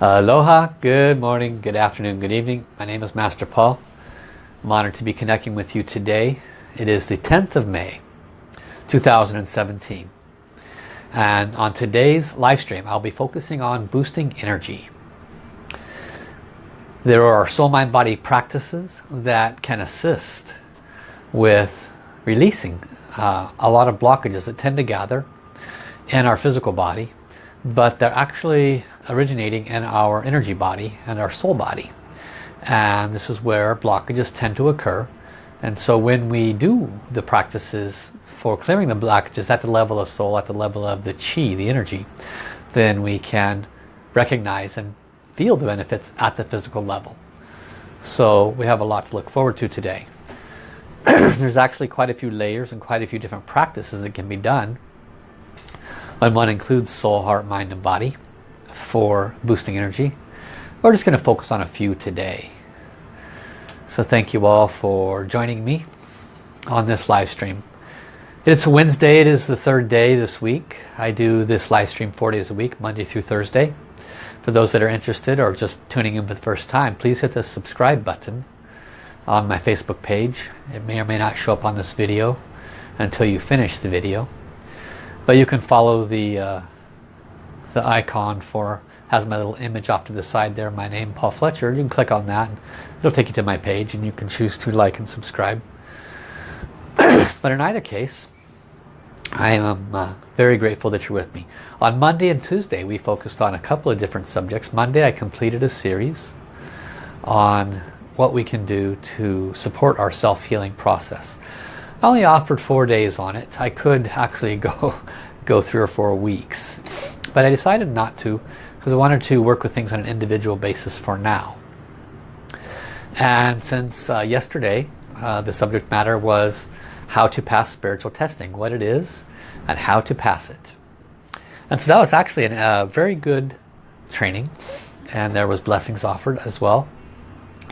Aloha, good morning, good afternoon, good evening. My name is Master Paul. I'm honored to be connecting with you today. It is the 10th of May, 2017. And on today's live stream, I'll be focusing on boosting energy. There are soul mind body practices that can assist with releasing uh, a lot of blockages that tend to gather in our physical body but they're actually originating in our energy body and our soul body. And this is where blockages tend to occur. And so when we do the practices for clearing the blockages at the level of soul at the level of the chi the energy then we can recognize and feel the benefits at the physical level. So we have a lot to look forward to today. There's actually quite a few layers and quite a few different practices that can be done and one includes soul, heart, mind and body for boosting energy. We're just going to focus on a few today. So thank you all for joining me on this live stream. It's Wednesday, it is the third day this week. I do this live stream four days a week, Monday through Thursday. For those that are interested or just tuning in for the first time, please hit the subscribe button on my Facebook page. It may or may not show up on this video until you finish the video but you can follow the uh, the icon for has my little image off to the side there my name Paul Fletcher. You can click on that and it'll take you to my page and you can choose to like and subscribe. But in either case I am uh, very grateful that you're with me. On Monday and Tuesday we focused on a couple of different subjects. Monday I completed a series on what we can do to support our self-healing process I only offered four days on it. I could actually go, go three or four weeks. But I decided not to because I wanted to work with things on an individual basis for now. And since uh, yesterday uh, the subject matter was how to pass spiritual testing, what it is and how to pass it. And so that was actually a uh, very good training and there was blessings offered as well.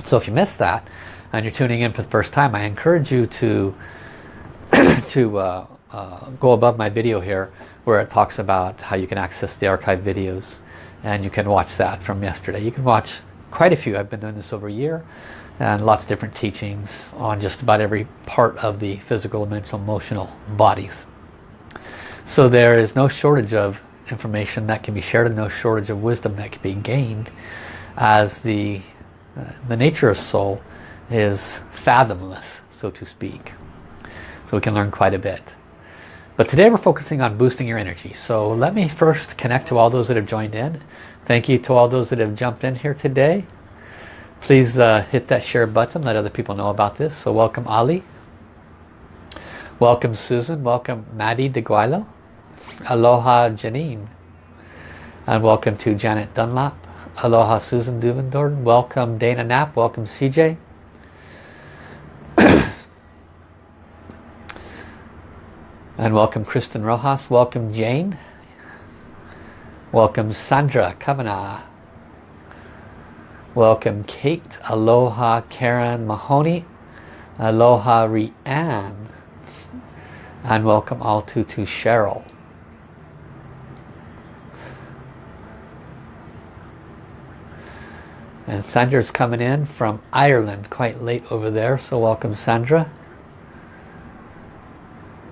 So if you missed that and you're tuning in for the first time, I encourage you to to uh, uh, go above my video here where it talks about how you can access the archive videos and you can watch that from yesterday. You can watch quite a few. I've been doing this over a year and lots of different teachings on just about every part of the physical, mental, emotional bodies. So there is no shortage of information that can be shared and no shortage of wisdom that can be gained as the, uh, the nature of soul is fathomless, so to speak so we can learn quite a bit. But today we're focusing on boosting your energy. So let me first connect to all those that have joined in. Thank you to all those that have jumped in here today. Please uh, hit that share button, let other people know about this. So welcome Ali. Welcome Susan. Welcome Maddie DeGuilo. Aloha Janine. And welcome to Janet Dunlap. Aloha Susan Duvendorn. Welcome Dana Knapp. Welcome CJ. And welcome Kristen Rojas. Welcome Jane. Welcome Sandra Kavanagh. Welcome Kate. Aloha Karen Mahoney. Aloha Rianne. And welcome all to, to Cheryl. And Sandra's coming in from Ireland quite late over there. So welcome Sandra.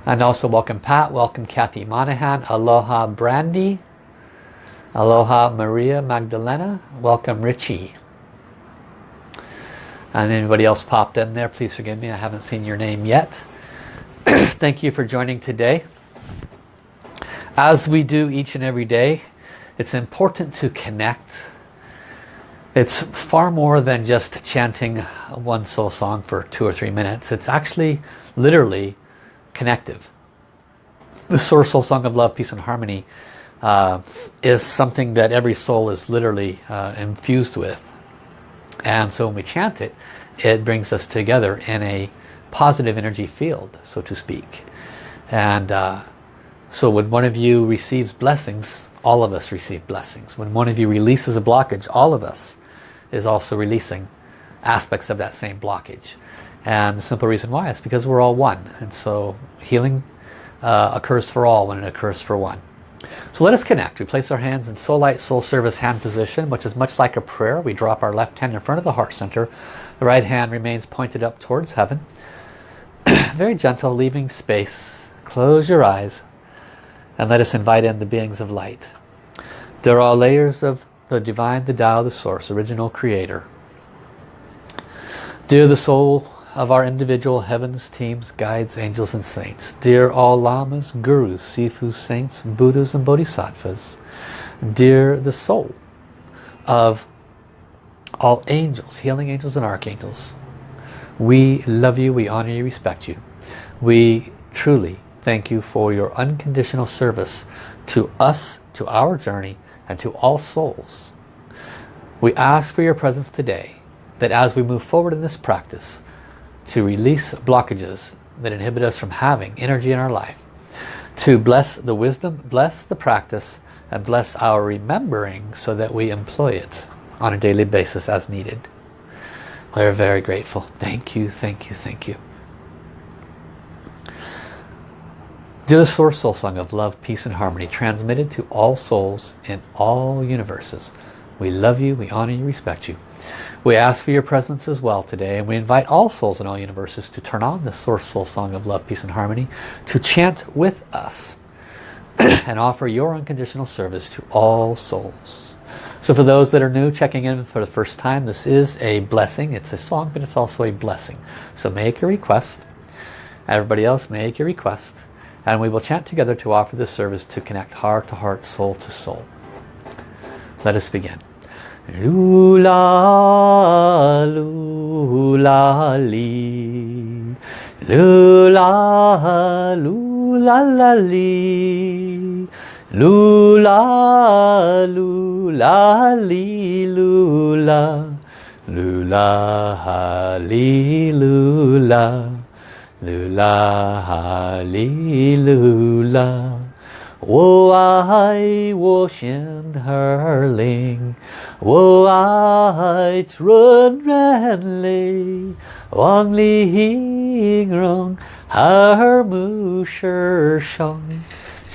And also welcome Pat, welcome Kathy Monahan, aloha Brandy, aloha Maria Magdalena, welcome Richie. And anybody else popped in there, please forgive me, I haven't seen your name yet. Thank you for joining today. As we do each and every day, it's important to connect. It's far more than just chanting one soul song for two or three minutes. It's actually literally connective. The Source Soul Song of Love, Peace and Harmony uh, is something that every soul is literally uh, infused with. And so when we chant it, it brings us together in a positive energy field, so to speak. And uh, so when one of you receives blessings, all of us receive blessings. When one of you releases a blockage, all of us is also releasing aspects of that same blockage. And the simple reason why is because we're all one. And so healing uh, occurs for all when it occurs for one. So let us connect. We place our hands in Soul Light Soul Service hand position, which is much like a prayer. We drop our left hand in front of the heart center. The right hand remains pointed up towards heaven. Very gentle, leaving space. Close your eyes and let us invite in the beings of light. There are layers of the divine, the Tao, the source, original creator. Dear the soul of our individual heavens, teams, guides, angels and saints. Dear all lamas, gurus, sifus, saints, buddhas and bodhisattvas. Dear the soul of all angels, healing angels and archangels. We love you, we honor you, respect you. We truly thank you for your unconditional service to us, to our journey, and to all souls. We ask for your presence today, that as we move forward in this practice, to release blockages that inhibit us from having energy in our life, to bless the wisdom, bless the practice, and bless our remembering so that we employ it on a daily basis as needed. We're very grateful. Thank you, thank you, thank you. Do the Source Soul Song of Love, Peace and Harmony transmitted to all souls in all universes. We love you, we honor you, respect you. We ask for your presence as well today and we invite all souls in all universes to turn on the Source Soul Song of Love, Peace and Harmony to chant with us and offer your unconditional service to all souls. So for those that are new checking in for the first time, this is a blessing. It's a song, but it's also a blessing. So make a request. Everybody else make your request. And we will chant together to offer this service to connect heart to heart, soul to soul. Let us begin. 噜啦噜啦哩，噜啦噜啦啦哩，噜啦噜啦哩噜啦，噜啦哈哩噜啦，噜啦哈哩噜啦，我爱我乡。hurling. Wo ai trun ren li Wang li hing rong Har mu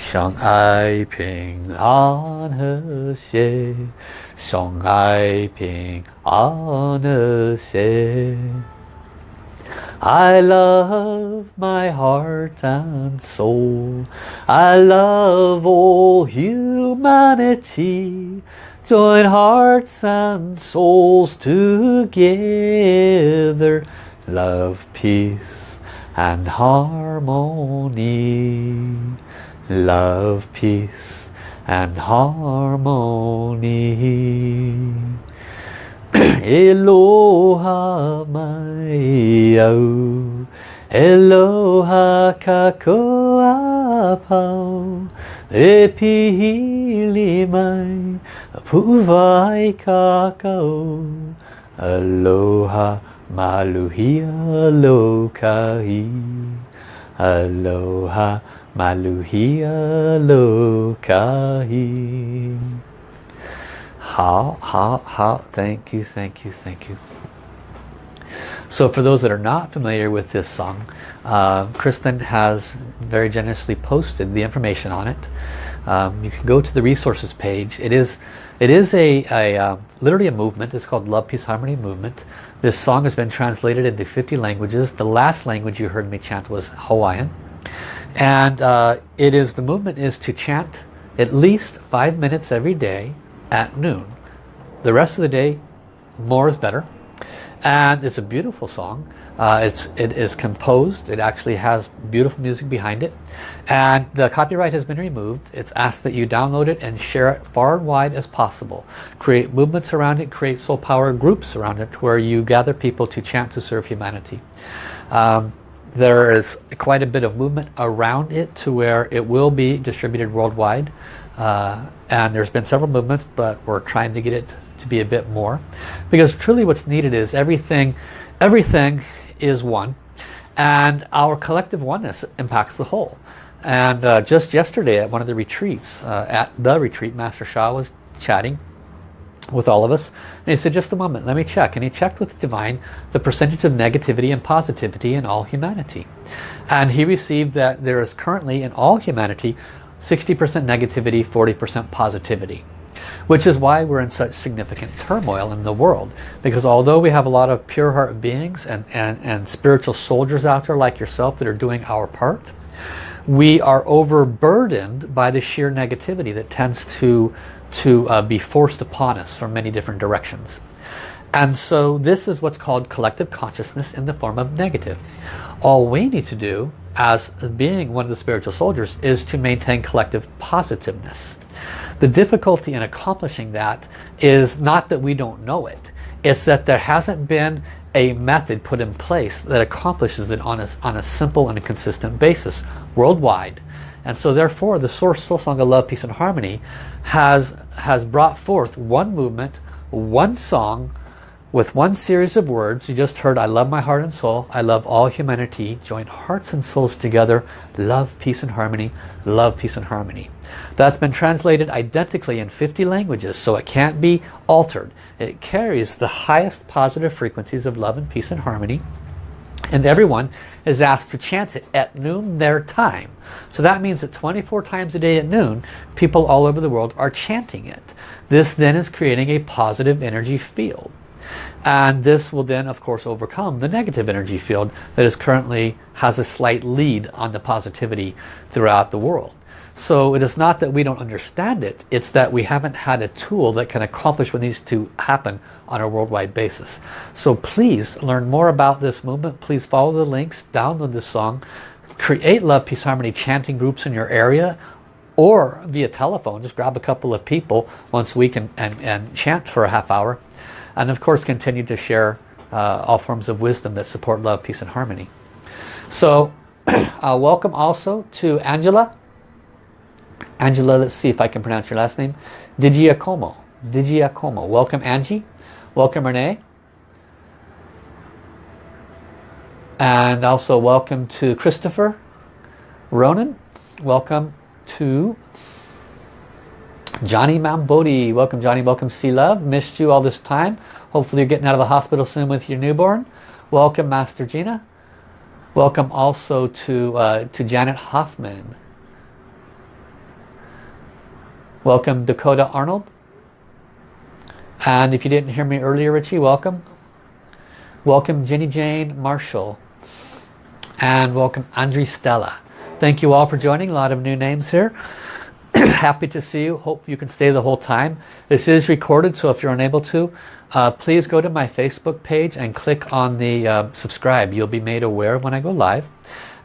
Shang ai ping an he xie Shang ai ping an he xie I love my heart and soul. I love all humanity. Join hearts and souls together. Love, peace and harmony. Love, peace and harmony. Eloha mai au Eloha kakoa pau E pihili mai Puwai kakao. Aloha maluhia lokai Aloha maluhia lokai how, how, how, thank you, thank you, thank you. So for those that are not familiar with this song, uh, Kristen has very generously posted the information on it. Um, you can go to the resources page. It is, it is a, a uh, literally a movement. It's called Love, Peace, Harmony Movement. This song has been translated into 50 languages. The last language you heard me chant was Hawaiian. And uh, it is, the movement is to chant at least five minutes every day at noon. The rest of the day, more is better. And it's a beautiful song. Uh, it's, it is composed. It actually has beautiful music behind it. And the copyright has been removed. It's asked that you download it and share it far and wide as possible. Create movements around it. Create soul power groups around it where you gather people to chant to serve humanity. Um, there is quite a bit of movement around it to where it will be distributed worldwide. Uh, and there's been several movements but we're trying to get it to be a bit more. Because truly what's needed is everything everything is one. And our collective oneness impacts the whole. And uh, just yesterday at one of the retreats uh, at the retreat Master Sha was chatting with all of us. And he said just a moment let me check. And he checked with divine the percentage of negativity and positivity in all humanity. And he received that there is currently in all humanity 60% negativity, 40% positivity. Which is why we're in such significant turmoil in the world. Because although we have a lot of pure heart beings and, and, and spiritual soldiers out there like yourself that are doing our part, we are overburdened by the sheer negativity that tends to, to uh, be forced upon us from many different directions. And so this is what's called collective consciousness in the form of negative. All we need to do as being one of the spiritual soldiers is to maintain collective positiveness. The difficulty in accomplishing that is not that we don't know it. It's that there hasn't been a method put in place that accomplishes it on a, on a simple and a consistent basis worldwide. And so therefore the Source Soul Song of Love, Peace and Harmony has, has brought forth one movement, one song, with one series of words you just heard I love my heart and soul. I love all humanity. Join hearts and souls together. Love peace and harmony. Love peace and harmony. That's been translated identically in 50 languages so it can't be altered. It carries the highest positive frequencies of love and peace and harmony and everyone is asked to chant it at noon their time. So that means that 24 times a day at noon people all over the world are chanting it. This then is creating a positive energy field and this will then of course overcome the negative energy field that is currently has a slight lead on the positivity throughout the world. So it is not that we don't understand it it's that we haven't had a tool that can accomplish what needs to happen on a worldwide basis. So please learn more about this movement. Please follow the links download this song create love peace harmony chanting groups in your area or via telephone just grab a couple of people once a week and, and, and chant for a half hour and of course continue to share uh, all forms of wisdom that support love, peace and harmony. So uh, welcome also to Angela. Angela, let's see if I can pronounce your last name. Digiacomo. Digiacomo. Welcome Angie. Welcome Renee. And also welcome to Christopher Ronan. Welcome to Johnny Mambodi. Welcome Johnny, welcome Sea Love. Missed you all this time. Hopefully you're getting out of the hospital soon with your newborn. Welcome Master Gina. Welcome also to, uh, to Janet Hoffman. Welcome Dakota Arnold. And if you didn't hear me earlier, Richie, welcome. Welcome Jenny Jane Marshall. And welcome Andre Stella. Thank you all for joining. A lot of new names here. happy to see you. Hope you can stay the whole time. This is recorded so if you're unable to uh, please go to my Facebook page and click on the uh, subscribe. You'll be made aware when I go live.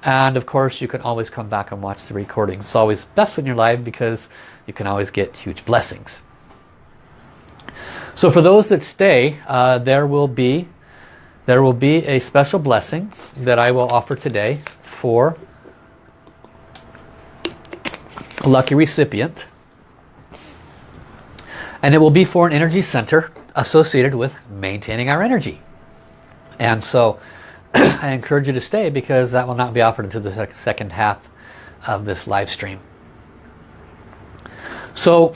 And of course you can always come back and watch the recording. It's always best when you're live because you can always get huge blessings. So for those that stay uh, there will be there will be a special blessing that I will offer today for lucky recipient. And it will be for an energy center associated with maintaining our energy. And so I encourage you to stay because that will not be offered until the second half of this live stream. So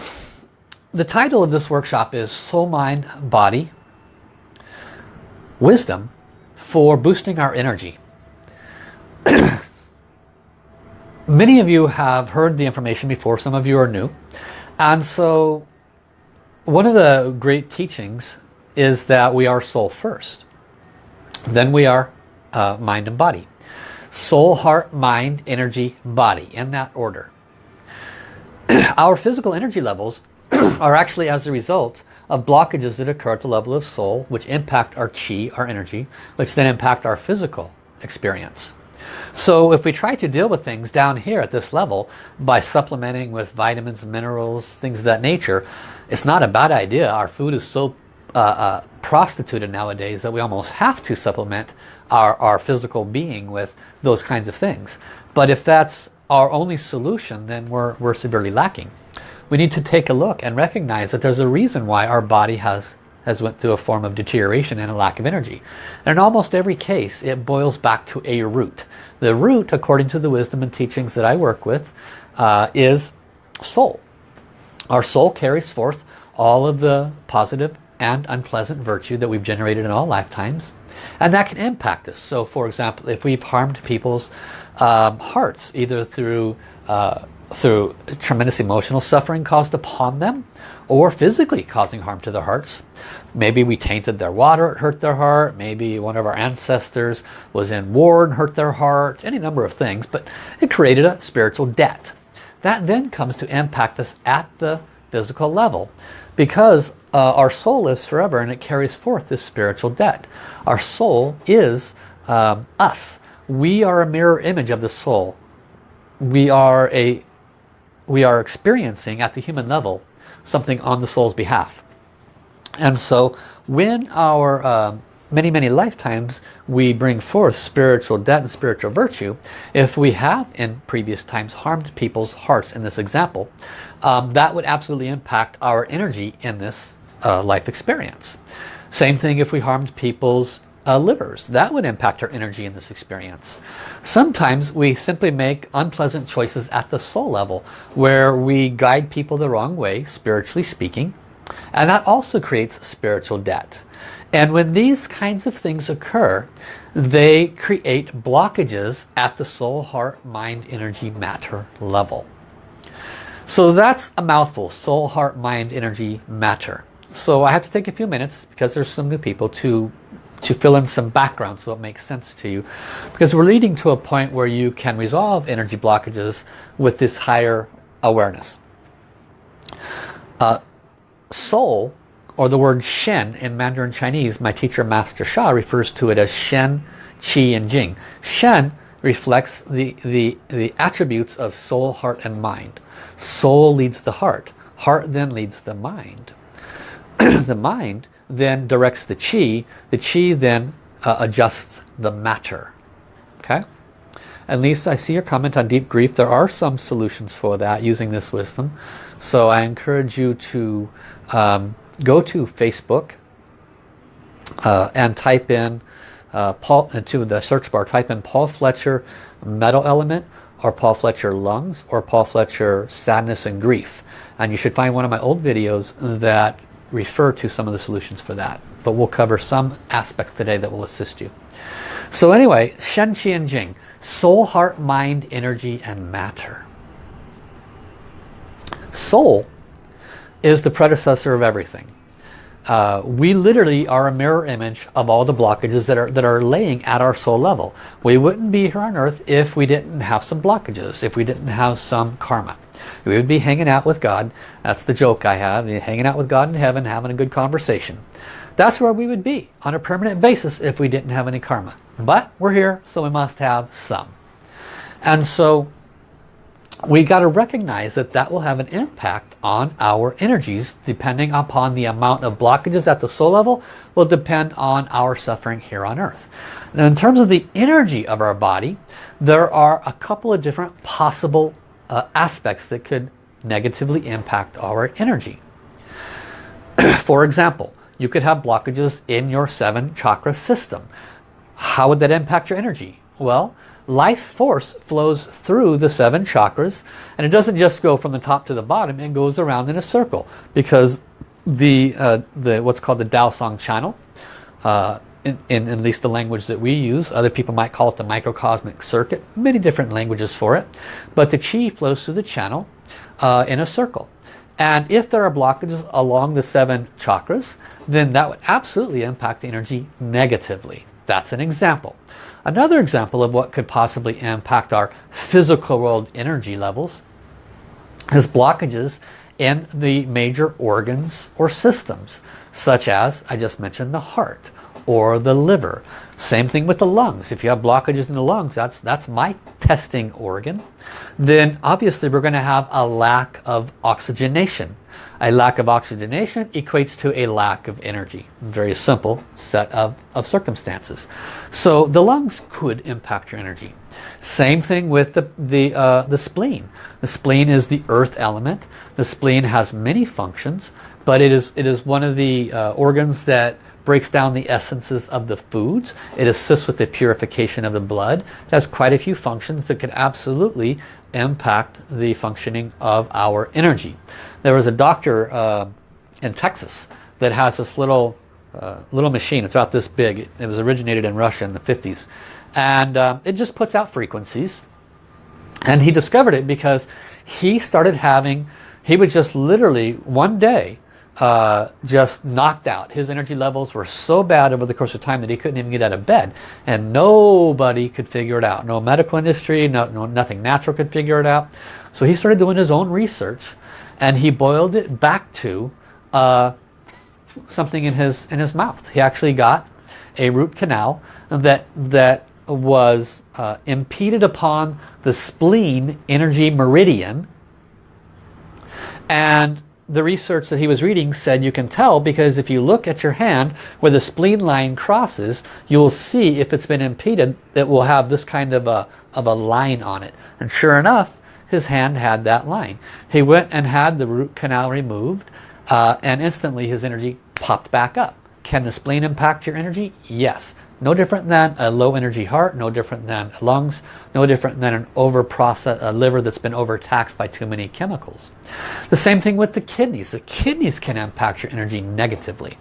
the title of this workshop is Soul, Mind, Body, Wisdom for boosting our energy. Many of you have heard the information before, some of you are new. And so one of the great teachings is that we are soul first. Then we are uh, mind and body. Soul, heart, mind, energy, body, in that order. Our physical energy levels are actually as a result of blockages that occur at the level of soul, which impact our chi, our energy, which then impact our physical experience. So if we try to deal with things down here at this level by supplementing with vitamins, minerals, things of that nature, it's not a bad idea. Our food is so uh, uh, prostituted nowadays that we almost have to supplement our, our physical being with those kinds of things. But if that's our only solution, then we're, we're severely lacking. We need to take a look and recognize that there's a reason why our body has has went through a form of deterioration and a lack of energy. And in almost every case, it boils back to a root. The root, according to the wisdom and teachings that I work with, uh, is soul. Our soul carries forth all of the positive and unpleasant virtue that we've generated in all lifetimes. And that can impact us. So for example, if we've harmed people's um, hearts, either through uh, through tremendous emotional suffering caused upon them or physically causing harm to their hearts. Maybe we tainted their water, it hurt their heart. Maybe one of our ancestors was in war and hurt their heart. Any number of things, but it created a spiritual debt. That then comes to impact us at the physical level because uh, our soul lives forever and it carries forth this spiritual debt. Our soul is um, us. We are a mirror image of the soul. We are a we are experiencing at the human level something on the soul's behalf. And so when our uh, many, many lifetimes we bring forth spiritual debt and spiritual virtue, if we have in previous times harmed people's hearts in this example, um, that would absolutely impact our energy in this uh, life experience. Same thing if we harmed people's uh, livers. That would impact our energy in this experience. Sometimes we simply make unpleasant choices at the soul level where we guide people the wrong way, spiritually speaking, and that also creates spiritual debt. And when these kinds of things occur, they create blockages at the soul, heart, mind, energy, matter level. So that's a mouthful, soul, heart, mind, energy, matter. So I have to take a few minutes because there's some new people to to fill in some background so it makes sense to you. Because we're leading to a point where you can resolve energy blockages with this higher awareness. Uh, soul or the word shen in Mandarin Chinese my teacher Master Sha refers to it as shen qi and jing. Shen reflects the the the attributes of soul heart and mind. Soul leads the heart. Heart then leads the mind. The mind then directs the chi. The chi then uh, adjusts the matter. Okay? And Lisa, I see your comment on deep grief. There are some solutions for that using this wisdom. So I encourage you to um, go to Facebook uh, and type in uh, Paul into the search bar. Type in Paul Fletcher metal element or Paul Fletcher lungs or Paul Fletcher sadness and grief. And you should find one of my old videos that refer to some of the solutions for that. But we'll cover some aspects today that will assist you. So anyway, Shen Qi and Jing, soul, heart, mind, energy, and matter. Soul is the predecessor of everything. Uh, we literally are a mirror image of all the blockages that are that are laying at our soul level. We wouldn't be here on earth if we didn't have some blockages, if we didn't have some karma. We would be hanging out with God. That's the joke I have. Hanging out with God in heaven, having a good conversation. That's where we would be on a permanent basis if we didn't have any karma. But we're here, so we must have some. And so we got to recognize that that will have an impact on our energies depending upon the amount of blockages at the soul level will depend on our suffering here on earth. Now in terms of the energy of our body, there are a couple of different possible uh, aspects that could negatively impact our energy. For example, you could have blockages in your seven chakra system. How would that impact your energy? Well, life force flows through the seven chakras and it doesn't just go from the top to the bottom, it goes around in a circle because the, uh, the what's called the Dao Song channel uh, in, in at least the language that we use. Other people might call it the microcosmic circuit. Many different languages for it. But the chi flows through the channel uh, in a circle. And if there are blockages along the seven chakras, then that would absolutely impact the energy negatively. That's an example. Another example of what could possibly impact our physical world energy levels is blockages in the major organs or systems, such as I just mentioned the heart or the liver. Same thing with the lungs. If you have blockages in the lungs, that's, that's my testing organ. Then obviously we're going to have a lack of oxygenation. A lack of oxygenation equates to a lack of energy. Very simple set of, of circumstances. So the lungs could impact your energy. Same thing with the, the, uh, the spleen. The spleen is the earth element. The spleen has many functions, but it is, it is one of the uh, organs that breaks down the essences of the foods. It assists with the purification of the blood. It has quite a few functions that could absolutely impact the functioning of our energy. There was a doctor uh, in Texas that has this little uh, little machine. It's about this big. It was originated in Russia in the 50s. And uh, it just puts out frequencies. And he discovered it because he started having, he was just literally one day uh, just knocked out. His energy levels were so bad over the course of time that he couldn't even get out of bed. And nobody could figure it out. No medical industry, no, no, nothing natural could figure it out. So he started doing his own research and he boiled it back to uh, something in his in his mouth. He actually got a root canal that that was uh, impeded upon the spleen energy meridian and the research that he was reading said you can tell because if you look at your hand where the spleen line crosses you will see if it's been impeded it will have this kind of a of a line on it. And sure enough his hand had that line. He went and had the root canal removed uh, and instantly his energy popped back up. Can the spleen impact your energy? Yes no different than a low energy heart, no different than lungs, no different than an over process, a liver that's been overtaxed by too many chemicals. The same thing with the kidneys. The kidneys can impact your energy negatively.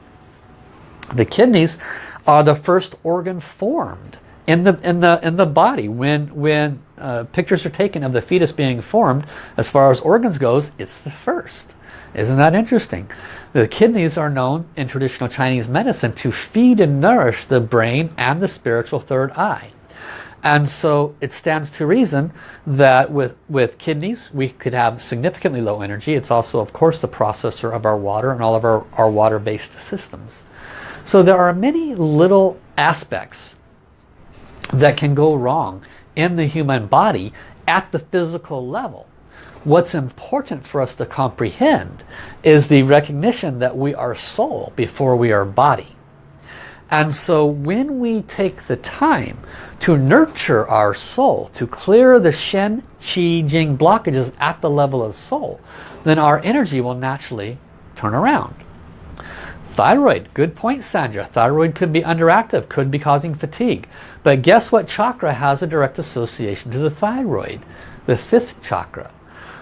The kidneys are the first organ formed in the in the in the body when when uh, pictures are taken of the fetus being formed as far as organs goes it's the first isn't that interesting? The kidneys are known in traditional Chinese medicine to feed and nourish the brain and the spiritual third eye. And so it stands to reason that with, with kidneys we could have significantly low energy. It's also of course the processor of our water and all of our, our water-based systems. So there are many little aspects that can go wrong in the human body at the physical level. What's important for us to comprehend is the recognition that we are soul before we are body. And so when we take the time to nurture our soul, to clear the Shen, Qi, Jing blockages at the level of soul, then our energy will naturally turn around. Thyroid, good point Sandra. Thyroid could be underactive, could be causing fatigue. But guess what chakra has a direct association to the thyroid? The fifth chakra.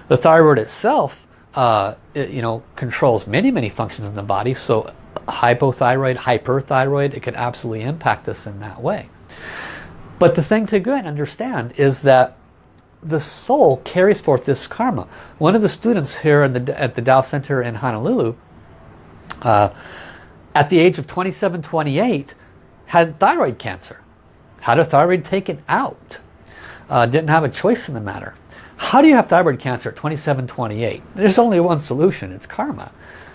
The thyroid itself, uh, it, you know, controls many, many functions in the body. So hypothyroid, hyperthyroid, it could absolutely impact us in that way. But the thing to go and understand is that the soul carries forth this karma. One of the students here the, at the Tao Center in Honolulu, uh, at the age of 27, 28, had thyroid cancer. Had a thyroid taken out. Uh, didn't have a choice in the matter. How do you have thyroid cancer at 27, 28? There's only one solution. It's karma.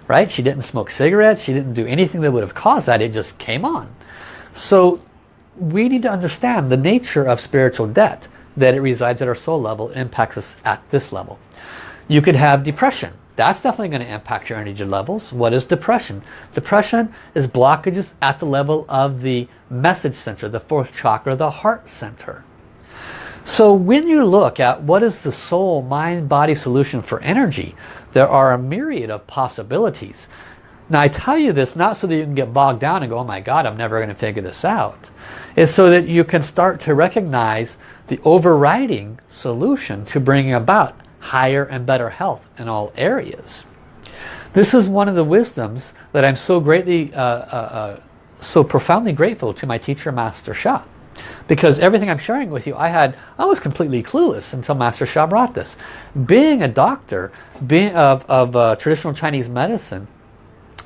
Right? She didn't smoke cigarettes. She didn't do anything that would have caused that. It just came on. So we need to understand the nature of spiritual debt. That it resides at our soul level. It impacts us at this level. You could have depression. That's definitely going to impact your energy levels. What is depression? Depression is blockages at the level of the message center, the fourth chakra, the heart center. So when you look at what is the soul, mind, body solution for energy, there are a myriad of possibilities. Now I tell you this not so that you can get bogged down and go, oh my God, I'm never going to figure this out. It's so that you can start to recognize the overriding solution to bringing about higher and better health in all areas. This is one of the wisdoms that I'm so greatly, uh, uh, uh, so profoundly grateful to my teacher, Master Sha because everything I'm sharing with you I had I was completely clueless until Master Sha brought this being a doctor being of, of uh, traditional Chinese medicine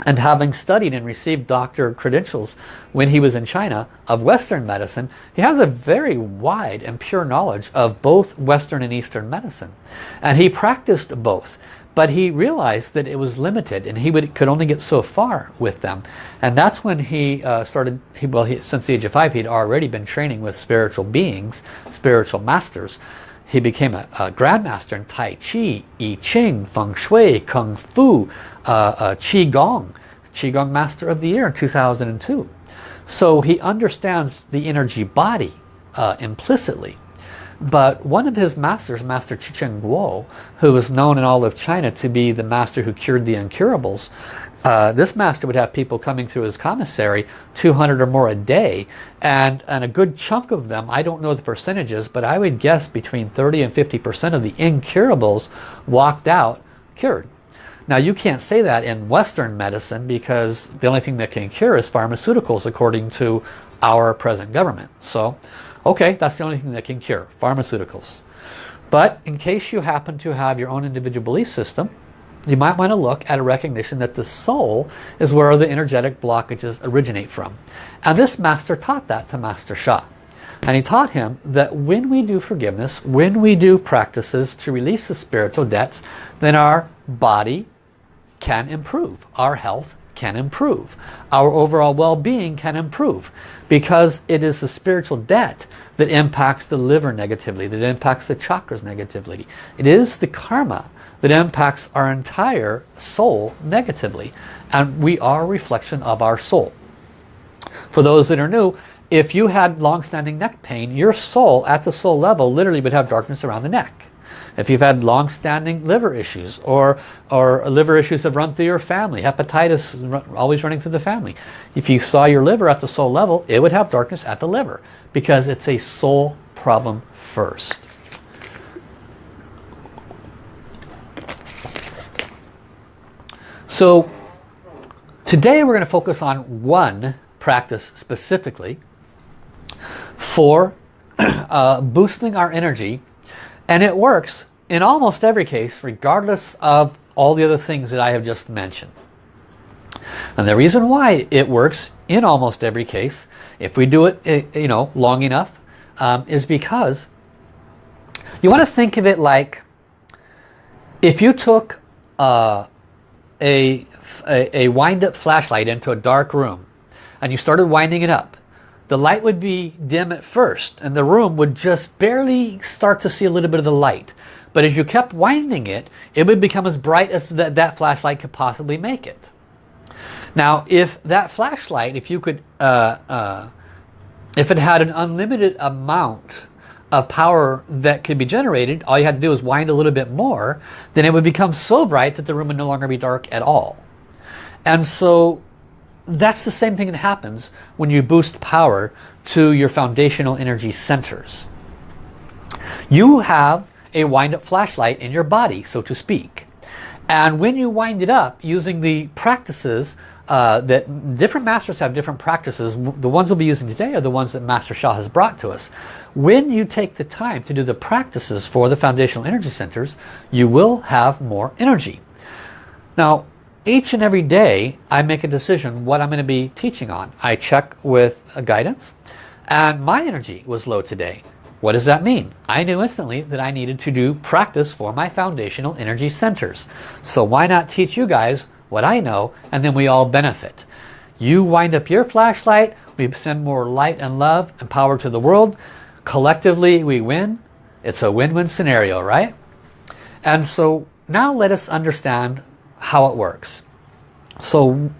and having studied and received doctor credentials when he was in China of Western medicine, he has a very wide and pure knowledge of both Western and Eastern medicine. And he practiced both but he realized that it was limited and he would, could only get so far with them and that's when he uh, started he, well he, since the age of five he'd already been training with spiritual beings spiritual masters he became a, a grandmaster in Tai Chi, I Ching, Feng Shui, Kung Fu, uh, uh, Qi Gong, Qi Gong Master of the Year in 2002. So he understands the energy body uh, implicitly. But one of his masters, Master Zhi Chen Guo, who was known in all of China to be the master who cured the incurables, uh, this master would have people coming through his commissary 200 or more a day. And, and a good chunk of them I don't know the percentages but I would guess between 30 and 50 percent of the incurables walked out cured. Now you can't say that in Western medicine because the only thing that can cure is pharmaceuticals according to our present government. So Okay, that's the only thing that can cure, pharmaceuticals. But in case you happen to have your own individual belief system, you might want to look at a recognition that the soul is where the energetic blockages originate from. And this master taught that to Master Sha. And he taught him that when we do forgiveness, when we do practices to release the spiritual debts, then our body can improve. Our health can improve. Our overall well-being can improve because it is the spiritual debt that impacts the liver negatively, that impacts the chakras negatively. It is the karma that impacts our entire soul negatively. And we are a reflection of our soul. For those that are new, if you had long-standing neck pain, your soul at the soul level literally would have darkness around the neck. If you've had long-standing liver issues or, or liver issues have run through your family, hepatitis always running through the family. If you saw your liver at the soul level, it would have darkness at the liver because it's a soul problem first. So today we're going to focus on one practice specifically for uh, boosting our energy and it works in almost every case regardless of all the other things that I have just mentioned. And the reason why it works in almost every case, if we do it eh, you know, long enough, um, is because you want to think of it like if you took uh, a, a, a wind-up flashlight into a dark room and you started winding it up, the light would be dim at first and the room would just barely start to see a little bit of the light. But as you kept winding it, it would become as bright as that, that flashlight could possibly make it. Now, if that flashlight, if you could, uh, uh, if it had an unlimited amount of power that could be generated, all you had to do is wind a little bit more, then it would become so bright that the room would no longer be dark at all. And so that's the same thing that happens when you boost power to your foundational energy centers. You have a wind-up flashlight in your body, so to speak. And when you wind it up using the practices uh, that different masters have different practices. The ones we'll be using today are the ones that Master Sha has brought to us. When you take the time to do the practices for the foundational energy centers, you will have more energy. Now, each and every day I make a decision what I'm going to be teaching on. I check with a guidance and my energy was low today. What does that mean? I knew instantly that I needed to do practice for my foundational energy centers. So why not teach you guys what I know and then we all benefit. You wind up your flashlight, we send more light and love and power to the world. Collectively we win. It's a win-win scenario, right? And so now let us understand how it works. So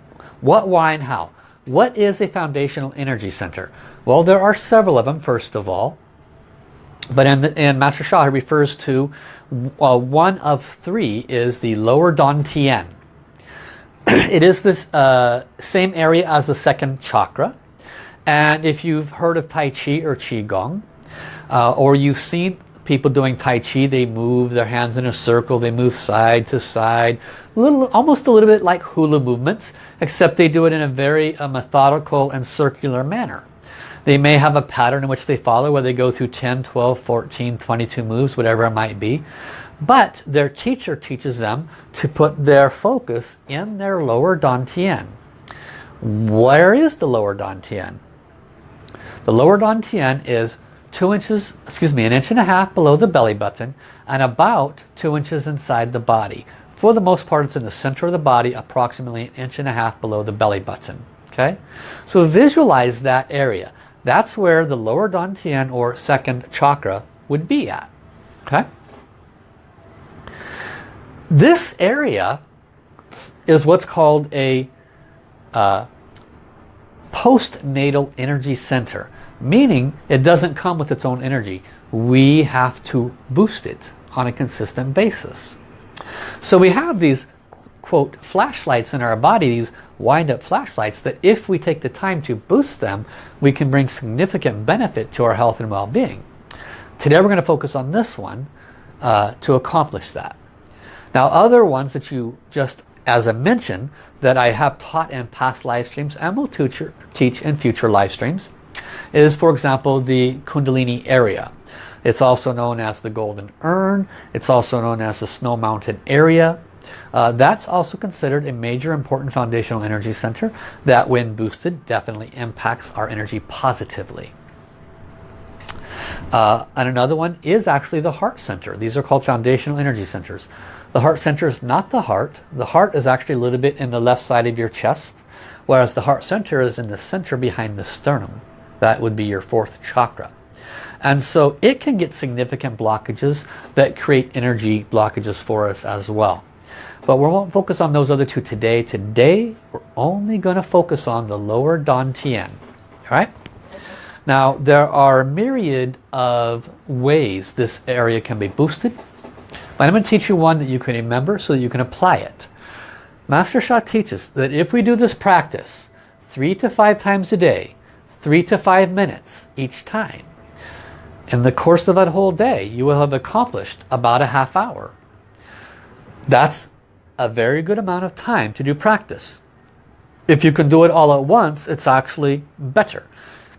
what, why, and how? What is a foundational energy center? Well, there are several of them, first of all. But in, the, in Master Sha, he refers to uh, one of three is the lower Dantian. it is this uh, same area as the second chakra. And if you've heard of Tai Chi or Qigong, uh, or you've seen people doing Tai Chi, they move their hands in a circle, they move side to side, little, almost a little bit like hula movements, except they do it in a very uh, methodical and circular manner. They may have a pattern in which they follow where they go through 10, 12, 14, 22 moves, whatever it might be. But their teacher teaches them to put their focus in their lower dantian. Where is the lower dantian? The lower dantian is two inches, excuse me, an inch and a half below the belly button and about two inches inside the body. For the most part, it's in the center of the body, approximately an inch and a half below the belly button. Okay, so visualize that area. That's where the lower dantian or second chakra would be at. Okay. This area is what's called a uh, postnatal energy center meaning it doesn't come with its own energy. We have to boost it on a consistent basis. So we have these quote flashlights in our body, these wind-up flashlights that if we take the time to boost them, we can bring significant benefit to our health and well-being. Today we're going to focus on this one uh, to accomplish that. Now other ones that you just as a mention that I have taught in past live streams and will teach in future live streams is for example the Kundalini area. It's also known as the Golden Urn. It's also known as the Snow Mountain Area. Uh, that's also considered a major important foundational energy center that when boosted definitely impacts our energy positively. Uh, and another one is actually the heart center. These are called foundational energy centers. The heart center is not the heart. The heart is actually a little bit in the left side of your chest, whereas the heart center is in the center behind the sternum. That would be your fourth chakra. And so it can get significant blockages that create energy blockages for us as well. But we won't focus on those other two today. Today, we're only going to focus on the lower Dantian. All right? Now, there are a myriad of ways this area can be boosted. But I'm going to teach you one that you can remember so that you can apply it. Master Sha teaches that if we do this practice three to five times a day, three to five minutes each time, in the course of that whole day, you will have accomplished about a half hour. That's a very good amount of time to do practice. If you can do it all at once, it's actually better.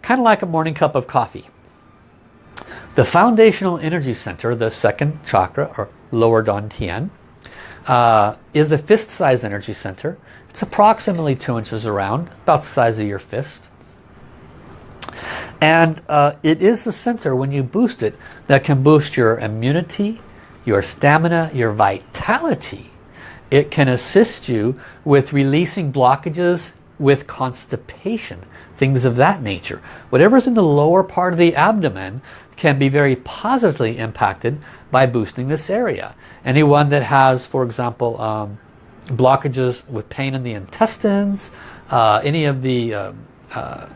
Kind of like a morning cup of coffee. The foundational energy center, the second chakra or lower Dantian, uh, is a fist-sized energy center. It's approximately two inches around, about the size of your fist. And uh, it is the center, when you boost it, that can boost your immunity, your stamina, your vitality. It can assist you with releasing blockages with constipation, things of that nature. Whatever's in the lower part of the abdomen can be very positively impacted by boosting this area. Anyone that has, for example, um, blockages with pain in the intestines, uh, any of the uh, uh,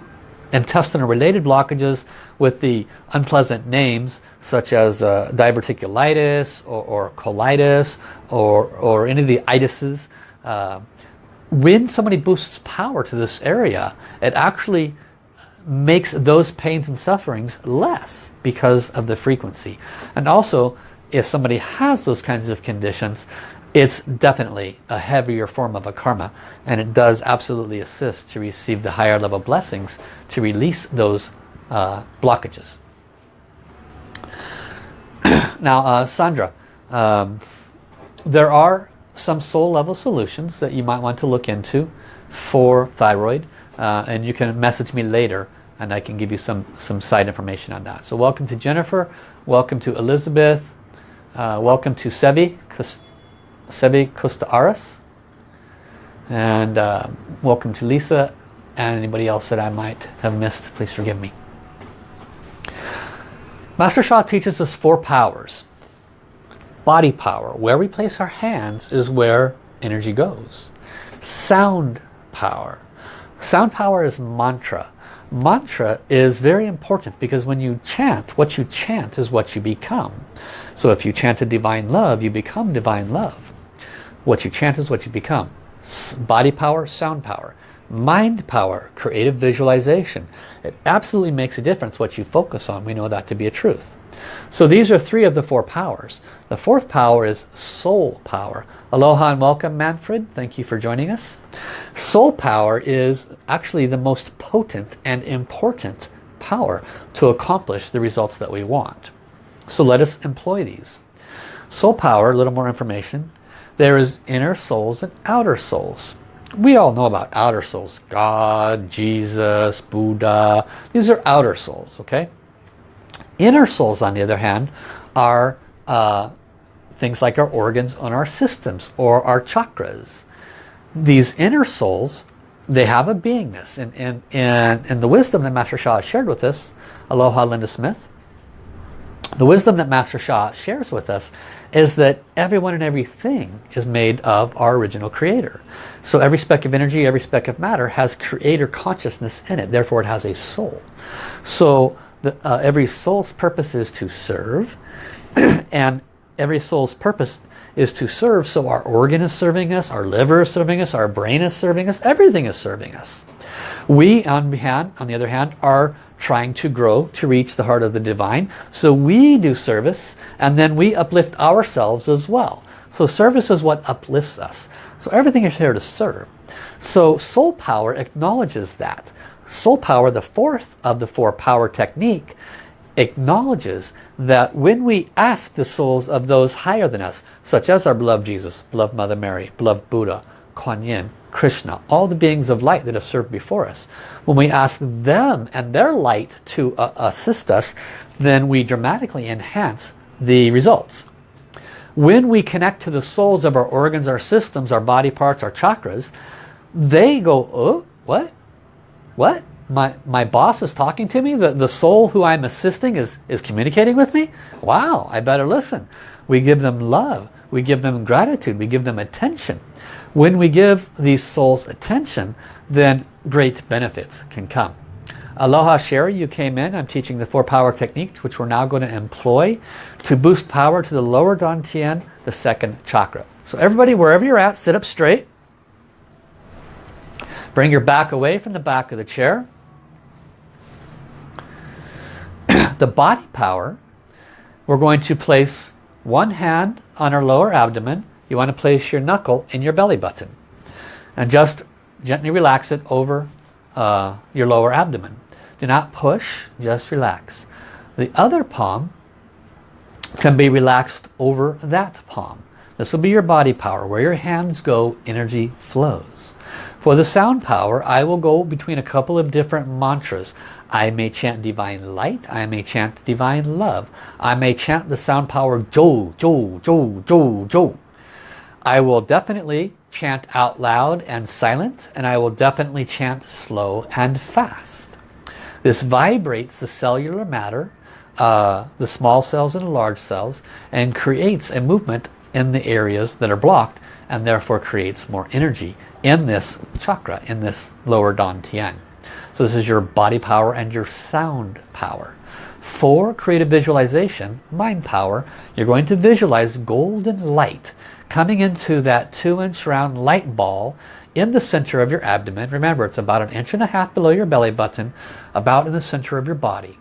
intestinal related blockages with the unpleasant names such as uh, diverticulitis or, or, colitis or, or any of the itises. Uh, when somebody boosts power to this area, it actually makes those pains and sufferings less because of the frequency. And also, if somebody has those kinds of conditions, it's definitely a heavier form of a karma and it does absolutely assist to receive the higher level blessings to release those uh, blockages. now uh, Sandra, um, there are some soul level solutions that you might want to look into for thyroid uh, and you can message me later and I can give you some some side information on that. So welcome to Jennifer, welcome to Elizabeth, uh, welcome to Sevi, Sebi Costa Aras. And uh, welcome to Lisa and anybody else that I might have missed. Please forgive me. Master Sha teaches us four powers. Body power. Where we place our hands is where energy goes. Sound power. Sound power is mantra. Mantra is very important because when you chant, what you chant is what you become. So if you chant a divine love, you become divine love. What you chant is what you become. Body power, sound power. Mind power, creative visualization. It absolutely makes a difference what you focus on. We know that to be a truth. So these are three of the four powers. The fourth power is soul power. Aloha and welcome Manfred. Thank you for joining us. Soul power is actually the most potent and important power to accomplish the results that we want. So let us employ these. Soul power, a little more information, there is inner souls and outer souls. We all know about outer souls. God, Jesus, Buddha. These are outer souls, okay? Inner souls, on the other hand, are uh, things like our organs on our systems or our chakras. These inner souls, they have a beingness. And, and, and, and the wisdom that Master Sha shared with us, Aloha Linda Smith, the wisdom that Master Sha shares with us is that everyone and everything is made of our original creator. So every speck of energy, every speck of matter has creator consciousness in it. Therefore it has a soul. So the, uh, every soul's purpose is to serve and every soul's purpose is to serve. So our organ is serving us, our liver is serving us, our brain is serving us, everything is serving us. We, on, hand, on the other hand, are trying to grow to reach the heart of the divine. So we do service and then we uplift ourselves as well. So service is what uplifts us. So everything is here to serve. So soul power acknowledges that. Soul power, the fourth of the four power technique, acknowledges that when we ask the souls of those higher than us, such as our beloved Jesus, beloved Mother Mary, beloved Buddha, Kuan Yin, Krishna, all the beings of light that have served before us, when we ask them and their light to uh, assist us, then we dramatically enhance the results. When we connect to the souls of our organs, our systems, our body parts, our chakras, they go, oh, what? What? My, my boss is talking to me? The, the soul who I'm assisting is, is communicating with me? Wow, I better listen. We give them love. We give them gratitude. We give them attention. When we give these souls attention, then great benefits can come. Aloha Sherry, you came in. I'm teaching the four power techniques, which we're now going to employ to boost power to the lower Dantian, the second chakra. So everybody, wherever you're at, sit up straight. Bring your back away from the back of the chair. the body power, we're going to place one hand on our lower abdomen. You want to place your knuckle in your belly button. And just gently relax it over uh, your lower abdomen. Do not push, just relax. The other palm can be relaxed over that palm. This will be your body power. Where your hands go, energy flows. For the sound power, I will go between a couple of different mantras. I may chant divine light. I may chant divine love. I may chant the sound power Jo, Jo, Jo, Jo, Jo. I will definitely chant out loud and silent. And I will definitely chant slow and fast. This vibrates the cellular matter, uh, the small cells and the large cells, and creates a movement in the areas that are blocked and therefore creates more energy in this chakra, in this lower Dantian. So this is your body power and your sound power. For creative visualization, mind power, you're going to visualize golden light coming into that two inch round light ball in the center of your abdomen. Remember, it's about an inch and a half below your belly button, about in the center of your body.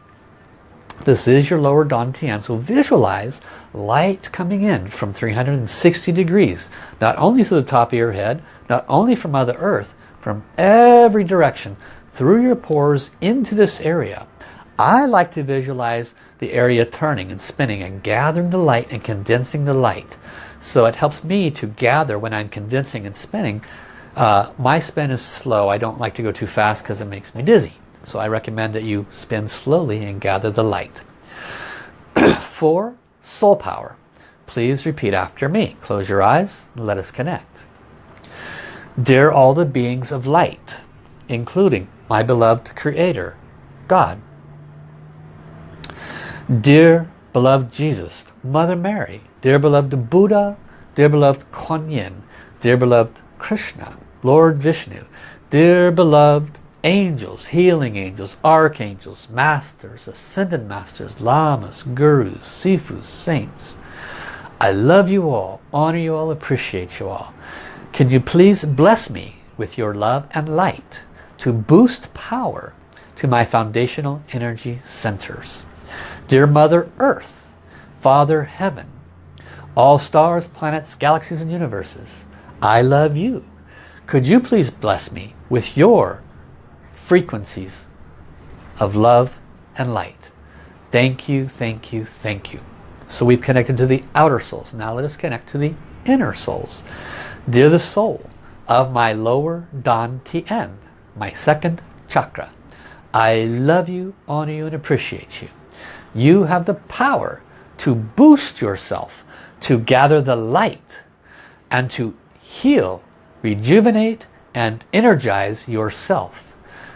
This is your lower dantian. So visualize light coming in from 360 degrees, not only to the top of your head, not only from Mother Earth, from every direction, through your pores into this area. I like to visualize the area turning and spinning and gathering the light and condensing the light. So it helps me to gather when I'm condensing and spinning. Uh, my spin is slow. I don't like to go too fast because it makes me dizzy. So I recommend that you spin slowly and gather the light. For soul power, please repeat after me. Close your eyes and let us connect. Dear all the beings of light, including my beloved Creator, God. Dear beloved Jesus, Mother Mary, dear beloved Buddha, dear beloved Kuan Yin, dear beloved Krishna, Lord Vishnu, dear beloved angels, healing angels, archangels, masters, ascended masters, lamas, gurus, sifus, saints. I love you all, honor you all, appreciate you all. Can you please bless me with your love and light to boost power to my foundational energy centers. Dear Mother Earth, Father Heaven, all stars, planets, galaxies and universes, I love you. Could you please bless me with your frequencies of love and light. Thank you, thank you, thank you. So we've connected to the outer souls. Now let us connect to the inner souls. Dear the soul of my lower Dan Tien, my second chakra, I love you, honor you, and appreciate you. You have the power to boost yourself, to gather the light, and to heal, rejuvenate, and energize yourself.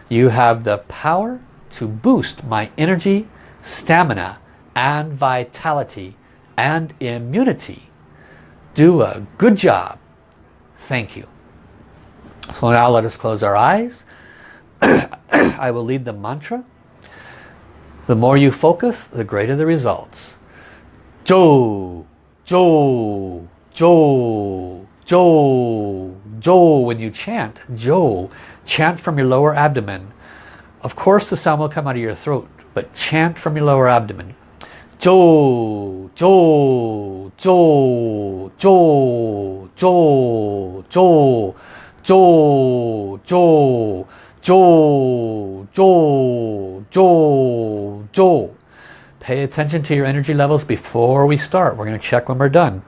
You have the power to boost my energy, stamina, and vitality, and immunity. Do a good job. Thank you. So now let us close our eyes. I will lead the mantra. The more you focus, the greater the results. Jo, jo, jo, jo, jo. When you chant jo, chant from your lower abdomen. Of course the sound will come out of your throat, but chant from your lower abdomen. Jo, jo, jo, jo, jo, jo, jo, jo. Joel, Joel, Joel, Joel. Pay attention to your energy levels before we start. We're going to check when we're done.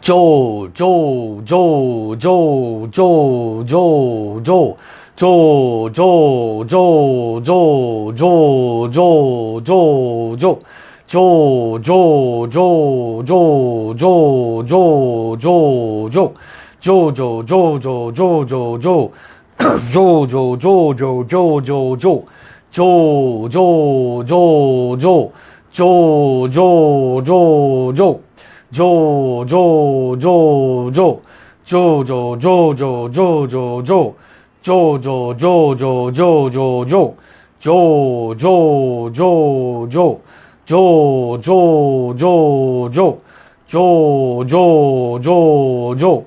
Joel, Joel, Joel, Joel, Joel, Joel, Joel. Joel, Joel, Joel, Joel, Joel, Joel, Joel, Joel. Joel, Joel, Joel, Joel, Joel, Joel, Joel, Joel. Joel, Joel, Joel, Joel, Joel, Joel, Joel. Jo, Jo, Jo, Jo, Jo, Jo, Jo. Jo, Jo, Jo, Jo. Jo, Jo, Jo, Jo. Jo, Jo, Jo, Jo. Jo, Jo, Jo, Jo, Jo, Jo, Jo. Jo, Jo, Jo, Jo, Jo, Jo, Jo. Jo, Jo, Jo, Jo. Jo, Jo, Jo, Jo. Jo, Jo, Jo, Jo.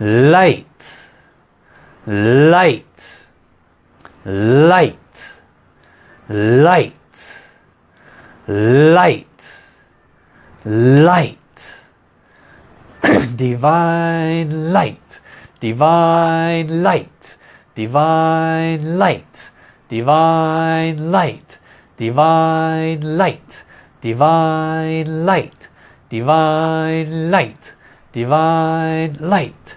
light, light, light, light, light, light, divine light, divine light, divine light, divine light, divine light, divine light, divine light, divine light,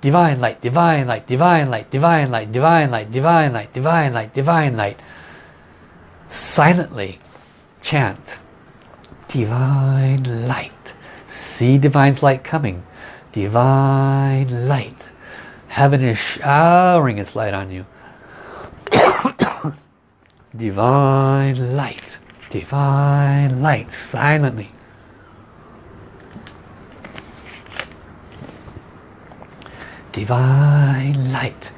divine light, divine light, divine light, divine light, divine light, divine light, divine light, divine light. Silently chant divine light. See divine's light coming. Divine light. Heaven is showering its light on you. divine light. Divine light. Silently. Divine light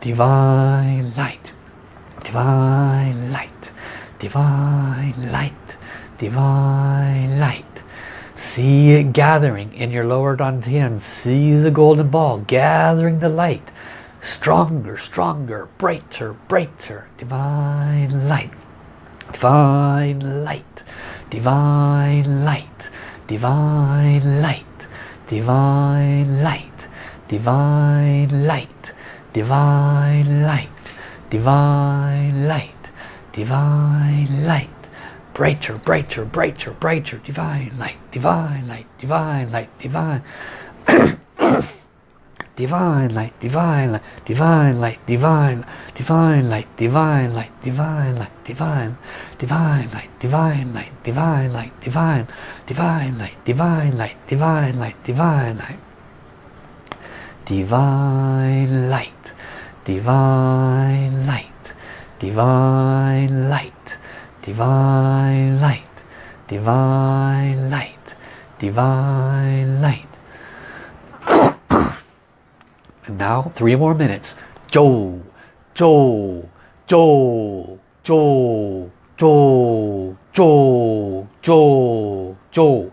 divine light divine light divine light divine light see it gathering in your lower dantian see the golden ball gathering the light stronger stronger brighter brighter divine light divine light divine light divine light divine light divine light, divine light, divine light, divine light, brighter, brighter, brighter, brighter, divine light, divine light, divine light, divine. divine light, divine light, divine light, divine, divine light, divine light, divine light, divine, divine light, divine light, divine light, divine, divine light, divine light, divine light, divine light, divine light, divine light, divine light, divine light, divine light, divine light. And now three more minutes. Joe, Joe, Joe, Joe, Joe, Joe, Joe, Joe.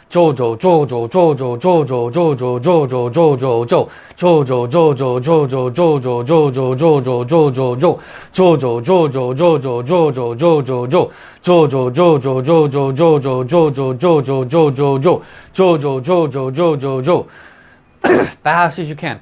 Jojo, Jojo, Jojo, Jojo, Jojo, Jojo, Jojo, Jo, Jojo, Jojo, Jojo, Jojo, Jojo, Jojo, Jojo, Jo, Jojo, Jojo, Jojo, Jojo, Jojo, Jo, Jojo, Jojo, Jojo, Jojo, Jojo, Jojo, Jojo, Jo, Jojo, Jojo, Jojo, Jo. Bass as you can.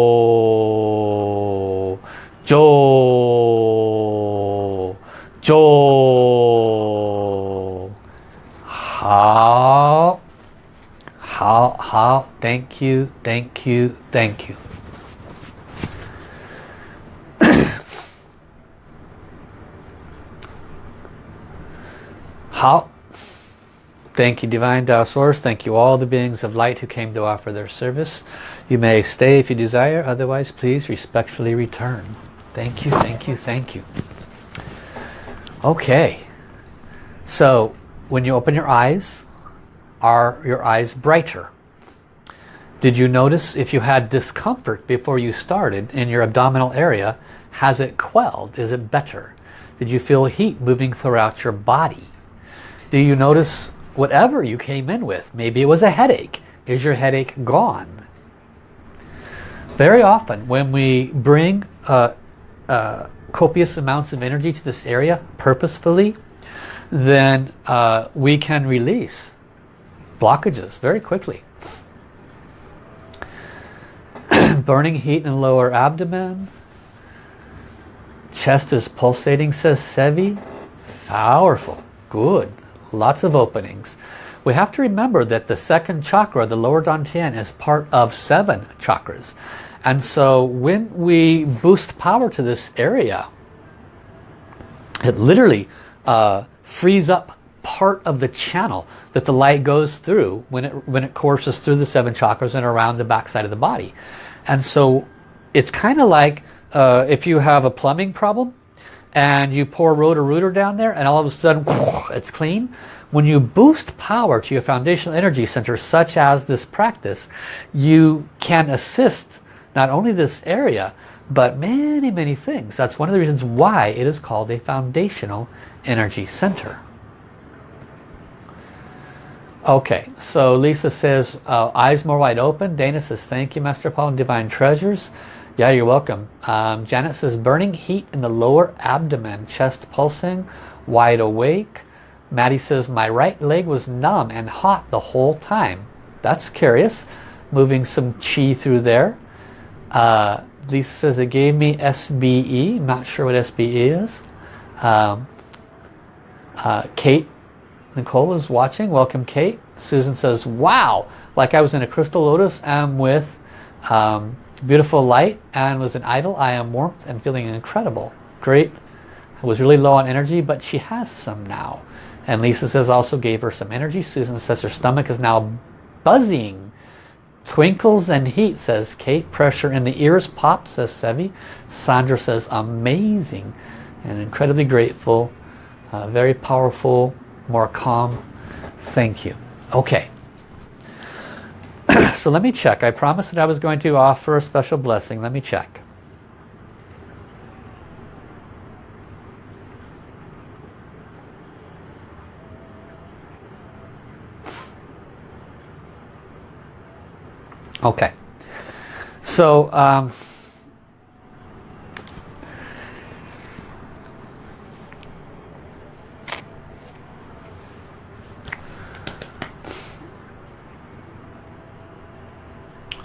Thank you. Thank you. Thank you. How? Thank you Divine Tao Source. Thank you all the beings of light who came to offer their service. You may stay if you desire. Otherwise, please respectfully return. Thank you, thank you, thank you. Okay. So, when you open your eyes, are your eyes brighter? Did you notice if you had discomfort before you started in your abdominal area, has it quelled? Is it better? Did you feel heat moving throughout your body? Do you notice whatever you came in with? Maybe it was a headache. Is your headache gone? Very often when we bring uh, uh, copious amounts of energy to this area purposefully, then uh, we can release blockages very quickly. Burning heat in lower abdomen. Chest is pulsating, says Sevi. Powerful. Good. Lots of openings. We have to remember that the second chakra, the lower dantian, is part of seven chakras. And so when we boost power to this area, it literally uh, frees up part of the channel that the light goes through when it when it courses through the seven chakras and around the backside of the body. And so it's kind of like uh, if you have a plumbing problem and you pour Roto-Rooter down there and all of a sudden it's clean. When you boost power to your foundational energy center such as this practice, you can assist not only this area but many many things. That's one of the reasons why it is called a foundational energy center. Okay, so Lisa says, uh, eyes more wide open. Dana says, thank you, Master Paul and Divine Treasures. Yeah, you're welcome. Um, Janet says, burning heat in the lower abdomen, chest pulsing, wide awake. Maddie says, my right leg was numb and hot the whole time. That's curious. Moving some chi through there. Uh, Lisa says, it gave me SBE. Not sure what SBE is. Um, uh, Kate Nicole is watching. Welcome, Kate. Susan says, wow, like I was in a crystal lotus and with um, beautiful light and was an idol. I am warmth and feeling incredible. Great. I was really low on energy, but she has some now. And Lisa says also gave her some energy. Susan says her stomach is now buzzing. Twinkles and heat, says Kate. Pressure in the ears popped, says Sevi. Sandra says amazing and incredibly grateful. Uh, very powerful more calm. Thank you. Okay. so let me check. I promised that I was going to offer a special blessing. Let me check. Okay. So, um,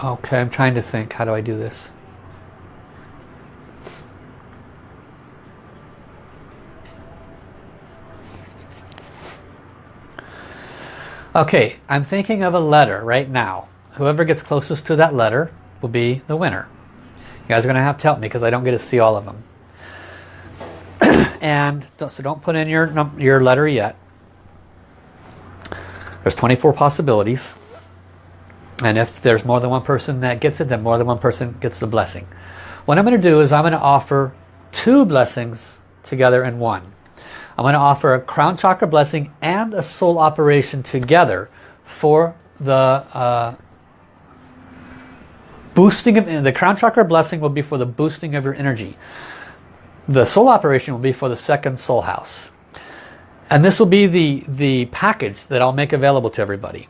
Okay, I'm trying to think. How do I do this? Okay, I'm thinking of a letter right now. Whoever gets closest to that letter will be the winner. You guys are going to have to help me because I don't get to see all of them. and so don't put in your, your letter yet. There's 24 possibilities. And if there's more than one person that gets it, then more than one person gets the blessing. What I'm going to do is I'm going to offer two blessings together in one. I'm going to offer a crown chakra blessing and a soul operation together for the uh, boosting of the crown chakra blessing will be for the boosting of your energy. The soul operation will be for the second soul house. And this will be the, the package that I'll make available to everybody.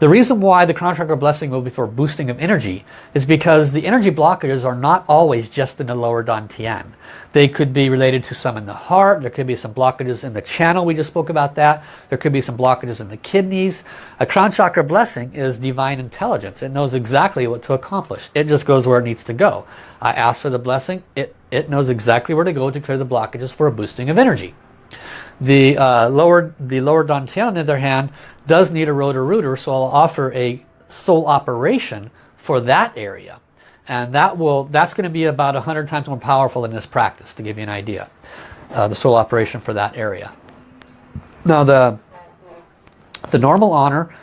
The reason why the crown chakra blessing will be for boosting of energy is because the energy blockages are not always just in the lower dantian. They could be related to some in the heart. There could be some blockages in the channel. We just spoke about that. There could be some blockages in the kidneys. A crown chakra blessing is divine intelligence. It knows exactly what to accomplish. It just goes where it needs to go. I ask for the blessing. It, it knows exactly where to go to clear the blockages for a boosting of energy. The uh, lower the lower dantian, on the other hand, does need a Roto-Rooter, so I'll offer a soul operation for that area. And that will that's going to be about 100 times more powerful in this practice, to give you an idea. Uh, the soul operation for that area. Now the, the normal honor,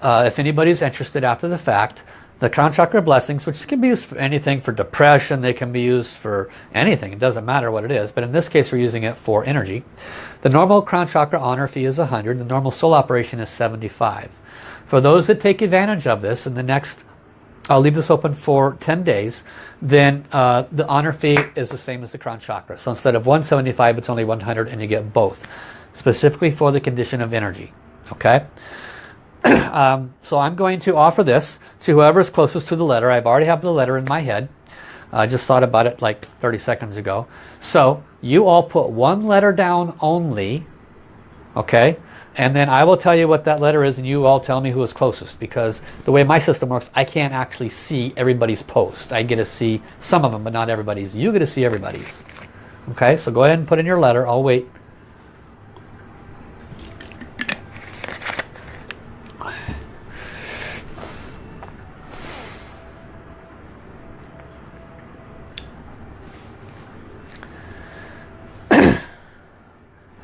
uh, if anybody's interested after the fact, the crown chakra blessings, which can be used for anything for depression, they can be used for anything. It doesn't matter what it is, but in this case we're using it for energy. The normal crown chakra honor fee is 100. The normal soul operation is 75. For those that take advantage of this in the next, I'll leave this open for 10 days, then uh, the honor fee is the same as the crown chakra. So instead of 175, it's only 100 and you get both, specifically for the condition of energy. Okay. um, so I'm going to offer this to whoever is closest to the letter. I've already have the letter in my head. I just thought about it like 30 seconds ago. So you all put one letter down only, okay? And then I will tell you what that letter is and you all tell me who is closest because the way my system works, I can't actually see everybody's post. I get to see some of them, but not everybody's. You get to see everybody's. Okay, so go ahead and put in your letter. I'll wait.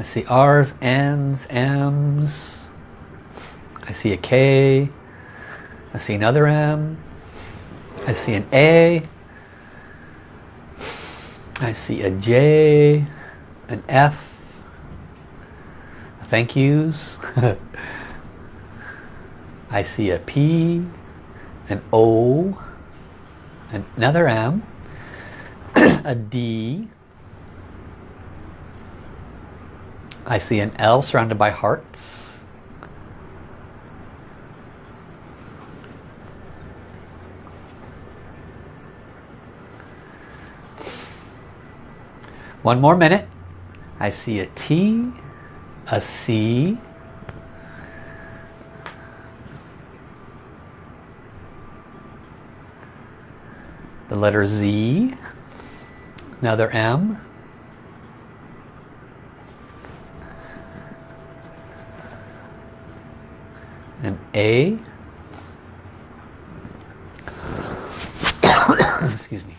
See R's, N's, M's. I see a K. I see another M. I see an A. I see a J, an F, thank yous. I see a P, an O, another M, a D, I see an L surrounded by hearts. One more minute. I see a T, a C, the letter Z, another M, an A. Excuse me.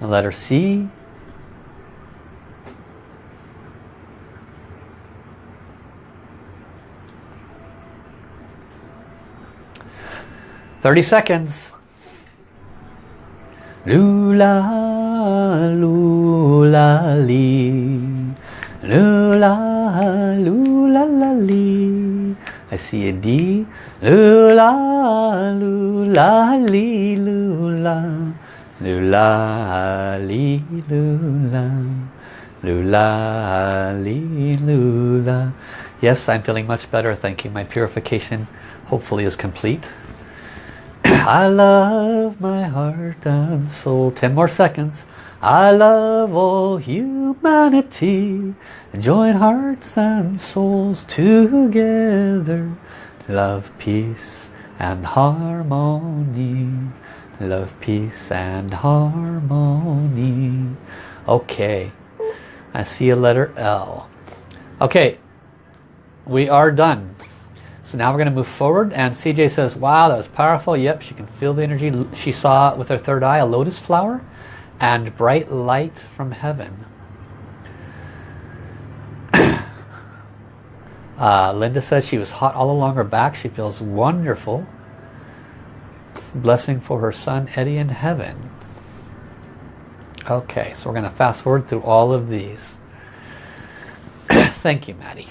The letter C. Thirty seconds. Lula, lula, lee. Lula, I see a D. Lula, lula, li, lula. Lula, li, lula. Lula, li, lula. Yes, I'm feeling much better. Thank you. My purification hopefully is complete. I love my heart and soul. Ten more seconds. I love all humanity. Join hearts and souls together. Love, peace and harmony. Love, peace and harmony. Okay. I see a letter L. Okay. We are done. So now we're going to move forward and CJ says, wow, that was powerful. Yep, she can feel the energy. She saw with her third eye a lotus flower and bright light from heaven. uh, Linda says she was hot all along her back. She feels wonderful. Blessing for her son Eddie in heaven. Okay, so we're going to fast forward through all of these. Thank you, Maddie.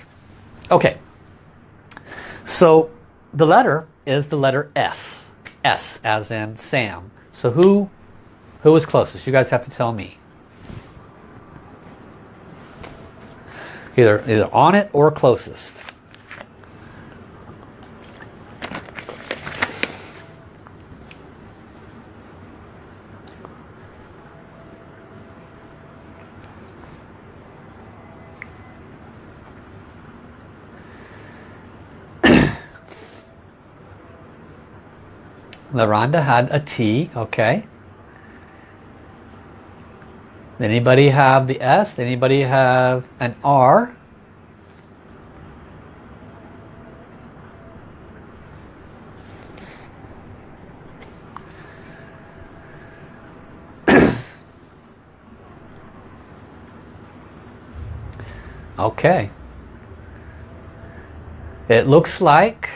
Okay, so the letter is the letter S. S as in Sam. So who who was closest? You guys have to tell me. Either, either on it or closest. LaRonda had a T, okay. Anybody have the S? Anybody have an R? okay. It looks like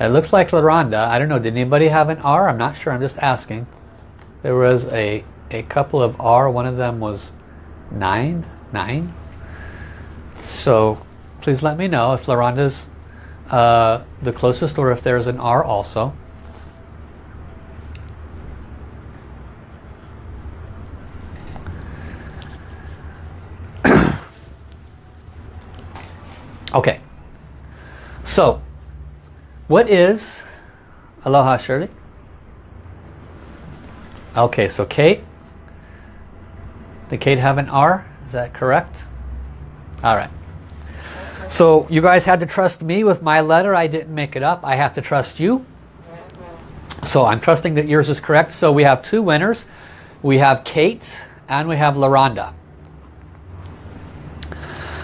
It looks like LaRonda. I don't know, did anybody have an R? I'm not sure, I'm just asking. There was a, a couple of R, one of them was 9, 9. So please let me know if LaRonda's uh, the closest or if there's an R also. okay. So what is, aloha Shirley. Okay, so Kate. Did Kate have an R? Is that correct? All right. So you guys had to trust me with my letter. I didn't make it up. I have to trust you. So I'm trusting that yours is correct. So we have two winners. We have Kate and we have LaRonda.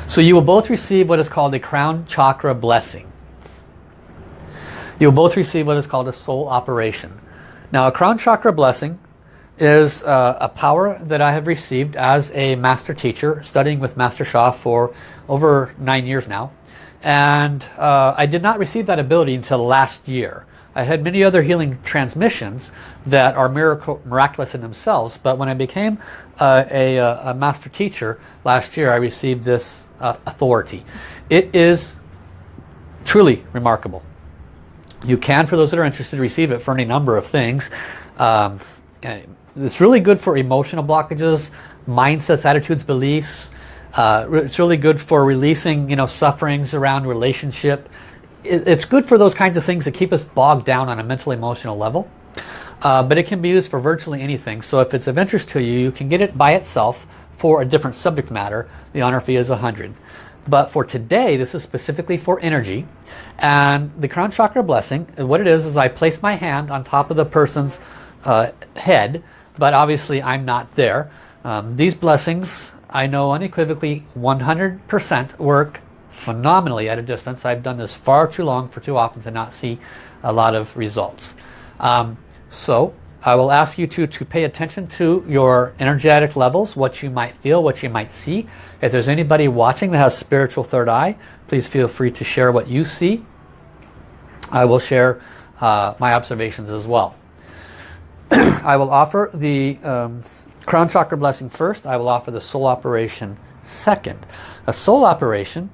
So you will both receive what is called a crown chakra blessing. You'll both receive what is called a soul operation. Now a crown chakra blessing is uh, a power that I have received as a master teacher studying with Master Sha for over nine years now and uh, I did not receive that ability until last year. I had many other healing transmissions that are miracle, miraculous in themselves but when I became uh, a, a, master teacher last year I received this uh, authority. It is truly remarkable. You can, for those that are interested, receive it for any number of things. Um, it's really good for emotional blockages, mindsets, attitudes, beliefs. Uh, it's really good for releasing, you know, sufferings around relationship. It's good for those kinds of things that keep us bogged down on a mental emotional level. Uh, but it can be used for virtually anything. So if it's of interest to you, you can get it by itself for a different subject matter. The honor fee is 100 but for today this is specifically for energy. And the crown chakra blessing what it is is I place my hand on top of the person's uh, head but obviously I'm not there. Um, these blessings I know unequivocally 100% work phenomenally at a distance. I've done this far too long for too often to not see a lot of results. Um, so I will ask you to, to pay attention to your energetic levels, what you might feel, what you might see. If there's anybody watching that has spiritual third eye, please feel free to share what you see. I will share uh, my observations as well. I will offer the um, crown chakra blessing first. I will offer the soul operation second. A soul operation,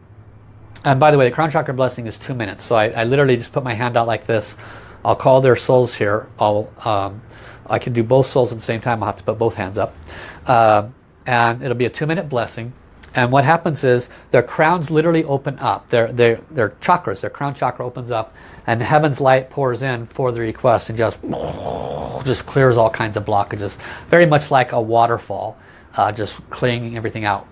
and by the way, the crown chakra blessing is two minutes. So I, I literally just put my hand out like this I'll call their souls here. I'll, um, I can do both souls at the same time. I'll have to put both hands up. Uh, and it'll be a two minute blessing. And what happens is their crowns literally open up. Their, their, their chakras, their crown chakra opens up and heaven's light pours in for the request and just, just clears all kinds of blockages. Very much like a waterfall, uh, just cleaning everything out.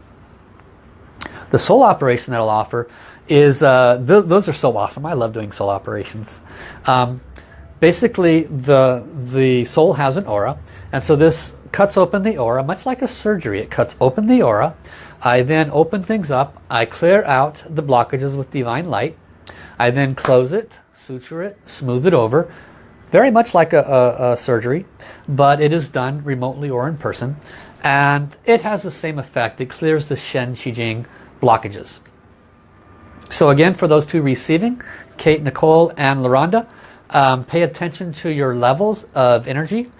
The soul operation that I'll offer is, uh, th those are so awesome. I love doing soul operations. Um, basically, the, the soul has an aura. And so this cuts open the aura, much like a surgery. It cuts open the aura. I then open things up. I clear out the blockages with divine light. I then close it, suture it, smooth it over. Very much like a, a, a surgery, but it is done remotely or in person. And it has the same effect. It clears the Shen Qi Jing blockages. So again, for those two receiving, Kate, Nicole, and LaRonda, um, pay attention to your levels of energy.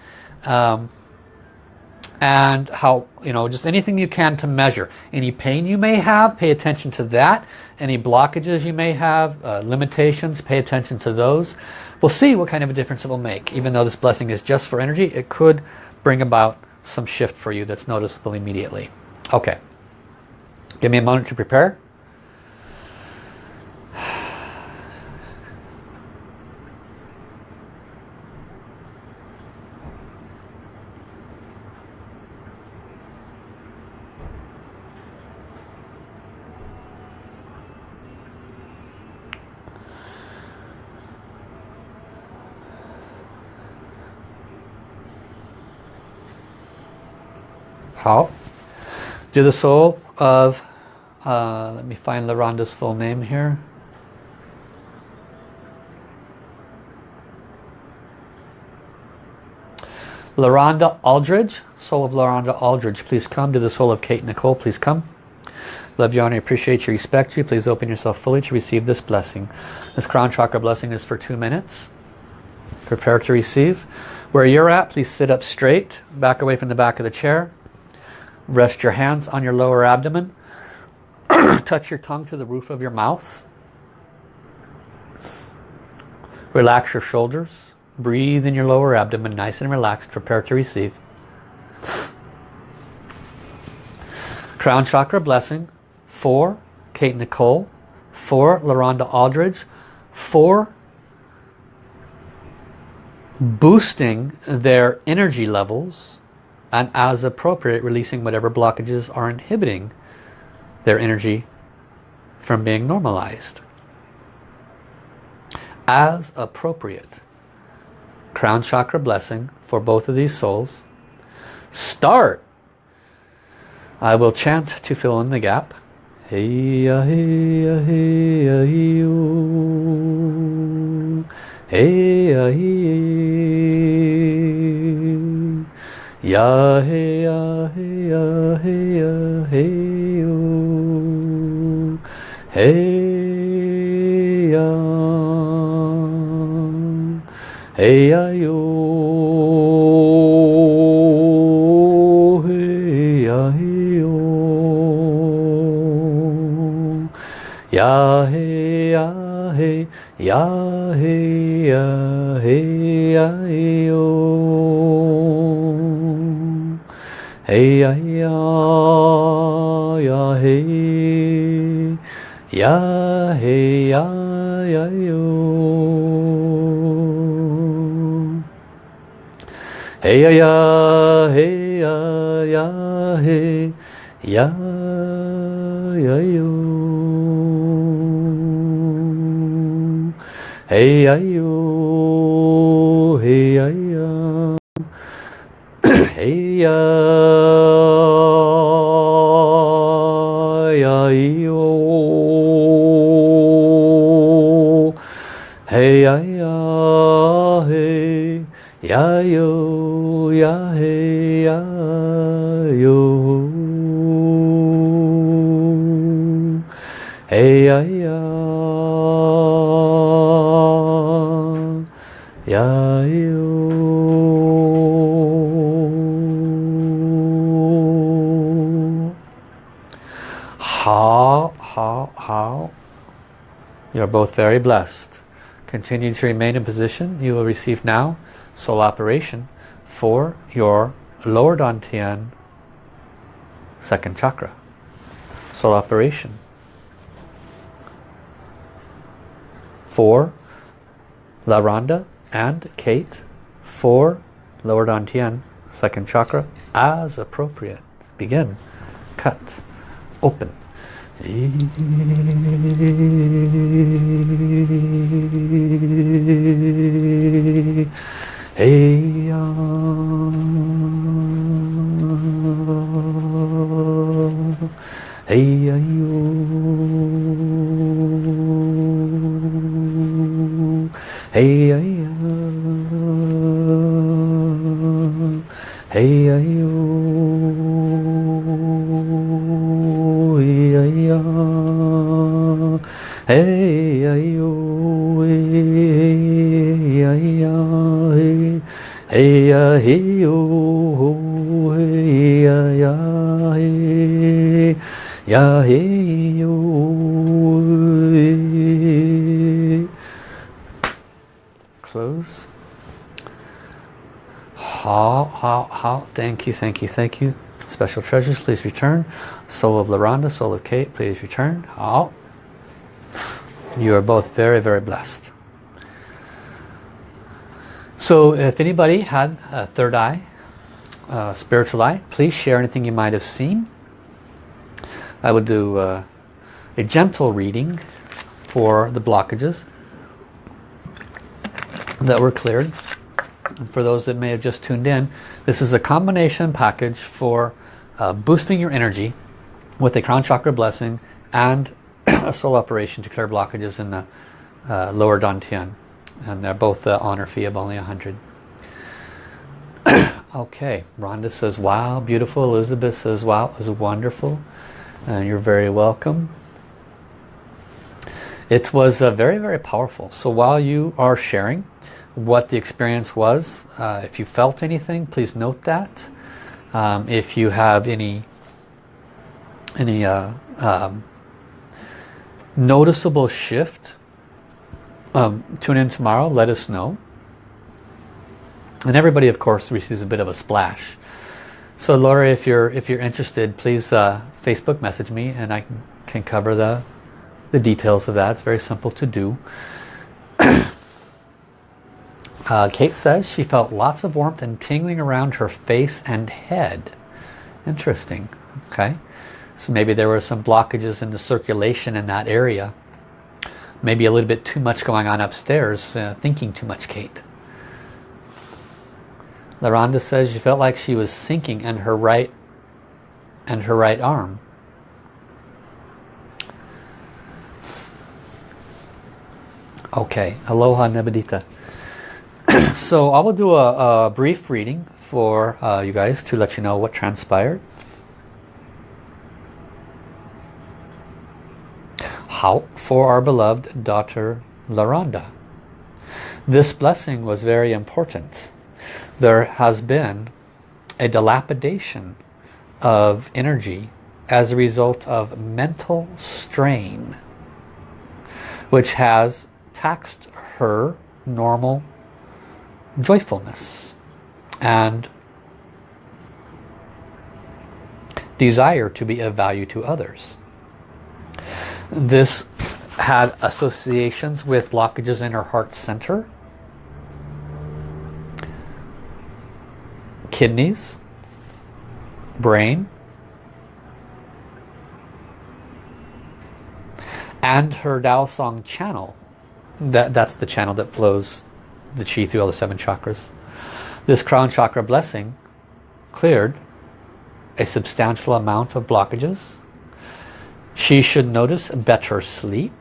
Um, and how, you know, just anything you can to measure. Any pain you may have, pay attention to that. Any blockages you may have, uh, limitations, pay attention to those. We'll see what kind of a difference it will make. Even though this blessing is just for energy, it could bring about some shift for you that's noticeable immediately. Okay. Give me a moment to prepare. How? To the soul of, uh, let me find LaRonda's full name here. LaRonda Aldridge, soul of LaRonda Aldridge, please come. To the soul of Kate Nicole, please come. Love you, honor, appreciate you, respect you. Please open yourself fully to receive this blessing. This crown chakra blessing is for two minutes. Prepare to receive. Where you're at, please sit up straight, back away from the back of the chair. Rest your hands on your lower abdomen. Touch your tongue to the roof of your mouth. Relax your shoulders. Breathe in your lower abdomen, nice and relaxed. Prepare to receive. Crown Chakra Blessing for Kate Nicole, for LaRonda Aldridge, for boosting their energy levels and as appropriate releasing whatever blockages are inhibiting their energy from being normalized. As appropriate crown chakra blessing for both of these souls. Start. I will chant to fill in the gap. Hey ya hey ya hey ya hey hey ya hey Ya hey ya hey ya hey ya hey yo. Hey ya. Hey ya yo. Hey ya hey yo. Ya hey ya Hey ya ya ya hey. Ya hey ya ya yo. Hey ya ya hey ya ya hey. Ya ya yo. Hey ya yo. Hey ya Hey ya ya yo Hey ya ya hey ya yo ya hey ya You're both very blessed. continue to remain in position. You will receive now soul operation for your lower dantian second chakra. Soul operation. For LaRonda and Kate for lower dantian second chakra as appropriate. Begin. Cut. Open. Hey ya Hey ya yo Hey ya Hey ya hey ay yo hey ay ya hey hey eh, ya oh, hey yo hey hey hey oh, yo close. How how how thank you thank you thank you. Special treasures please return. Soul of LaRonda soul of Kate please return. How you are both very, very blessed. So if anybody had a third eye, spiritual eye, please share anything you might have seen. I would do uh, a gentle reading for the blockages that were cleared. And for those that may have just tuned in, this is a combination package for uh, boosting your energy with a crown chakra blessing and a soul operation to clear blockages in the uh, lower dantian. And they're both the honor fee of only 100 okay Rhonda says wow beautiful. Elizabeth says wow it was wonderful. And you're very welcome. It was uh, very very powerful. So while you are sharing what the experience was uh, if you felt anything please note that. Um, if you have any any uh, um, noticeable shift, um, tune in tomorrow, let us know. And everybody, of course, receives a bit of a splash. So Laura, if you're if you're interested, please uh, Facebook message me and I can, cover the, the details of that. It's very simple to do. uh, Kate says she felt lots of warmth and tingling around her face and head. Interesting. Okay. So maybe there were some blockages in the circulation in that area. Maybe a little bit too much going on upstairs, uh, thinking too much, Kate. LaRonda says she felt like she was sinking in her right and her right arm. Okay, aloha nebedita. so I will do a, a brief reading for uh, you guys to let you know what transpired. How for our beloved daughter LaRonda. This blessing was very important. There has been a dilapidation of energy as a result of mental strain which has taxed her normal joyfulness and desire to be of value to others. This had associations with blockages in her heart center, kidneys, brain, and her Dao Song channel. That, that's the channel that flows the chi through all the seven chakras. This crown chakra blessing cleared a substantial amount of blockages she should notice better sleep,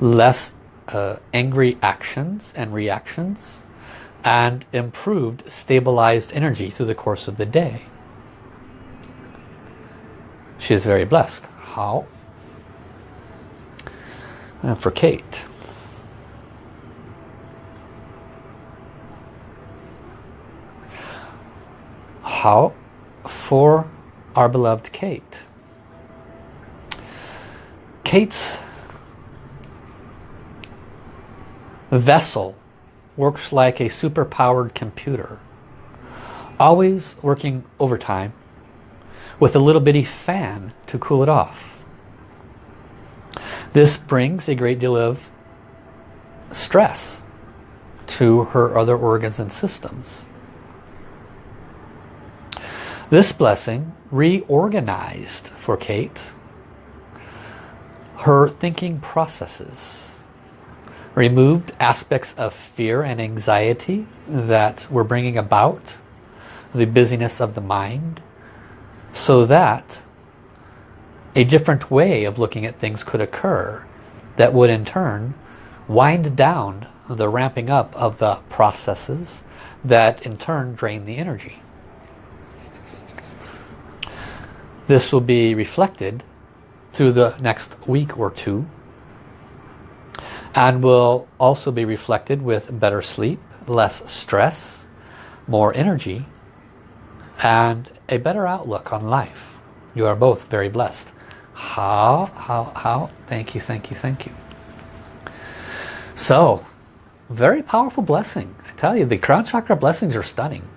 less uh, angry actions and reactions, and improved stabilized energy through the course of the day. She is very blessed. How? And for Kate. How? For our beloved Kate. Kate's vessel works like a super-powered computer. Always working overtime with a little bitty fan to cool it off. This brings a great deal of stress to her other organs and systems. This blessing reorganized for Kate her thinking processes, removed aspects of fear and anxiety that were bringing about the busyness of the mind so that a different way of looking at things could occur that would in turn wind down the ramping up of the processes that in turn drain the energy. This will be reflected through the next week or two and will also be reflected with better sleep, less stress, more energy and a better outlook on life. You are both very blessed. How? How? How? Thank you, thank you, thank you. So, very powerful blessing. I tell you, the crown chakra blessings are stunning.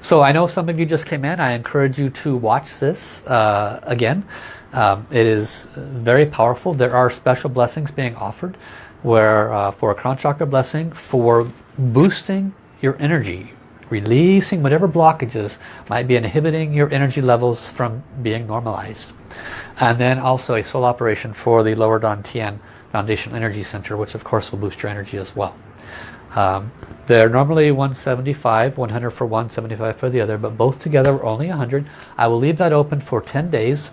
So I know some of you just came in. I encourage you to watch this uh, again. Um, it is very powerful. There are special blessings being offered where uh, for a crown chakra blessing for boosting your energy, releasing whatever blockages might be inhibiting your energy levels from being normalized. And then also a soul operation for the Lower Dantian Foundational Energy Center, which of course will boost your energy as well. Um, they're normally 175, 100 for one, 75 for the other, but both together are only 100. I will leave that open for 10 days.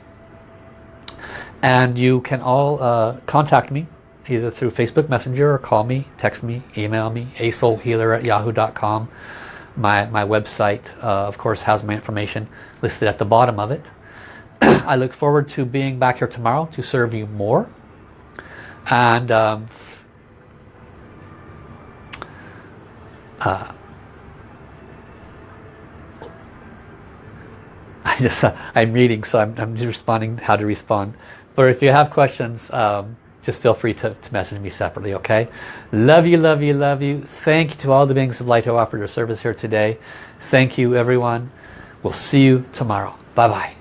And you can all uh, contact me either through Facebook Messenger or call me, text me, email me, asoulhealer at yahoo.com. My, my website, uh, of course, has my information listed at the bottom of it. I look forward to being back here tomorrow to serve you more. And um, uh, I just uh, I'm reading so I'm, I'm, just responding how to respond but if you have questions um, just feel free to, to, message me separately okay? Love you love you love you. Thank you to all the beings of light who offered their service here today. Thank you everyone. We'll see you tomorrow. Bye bye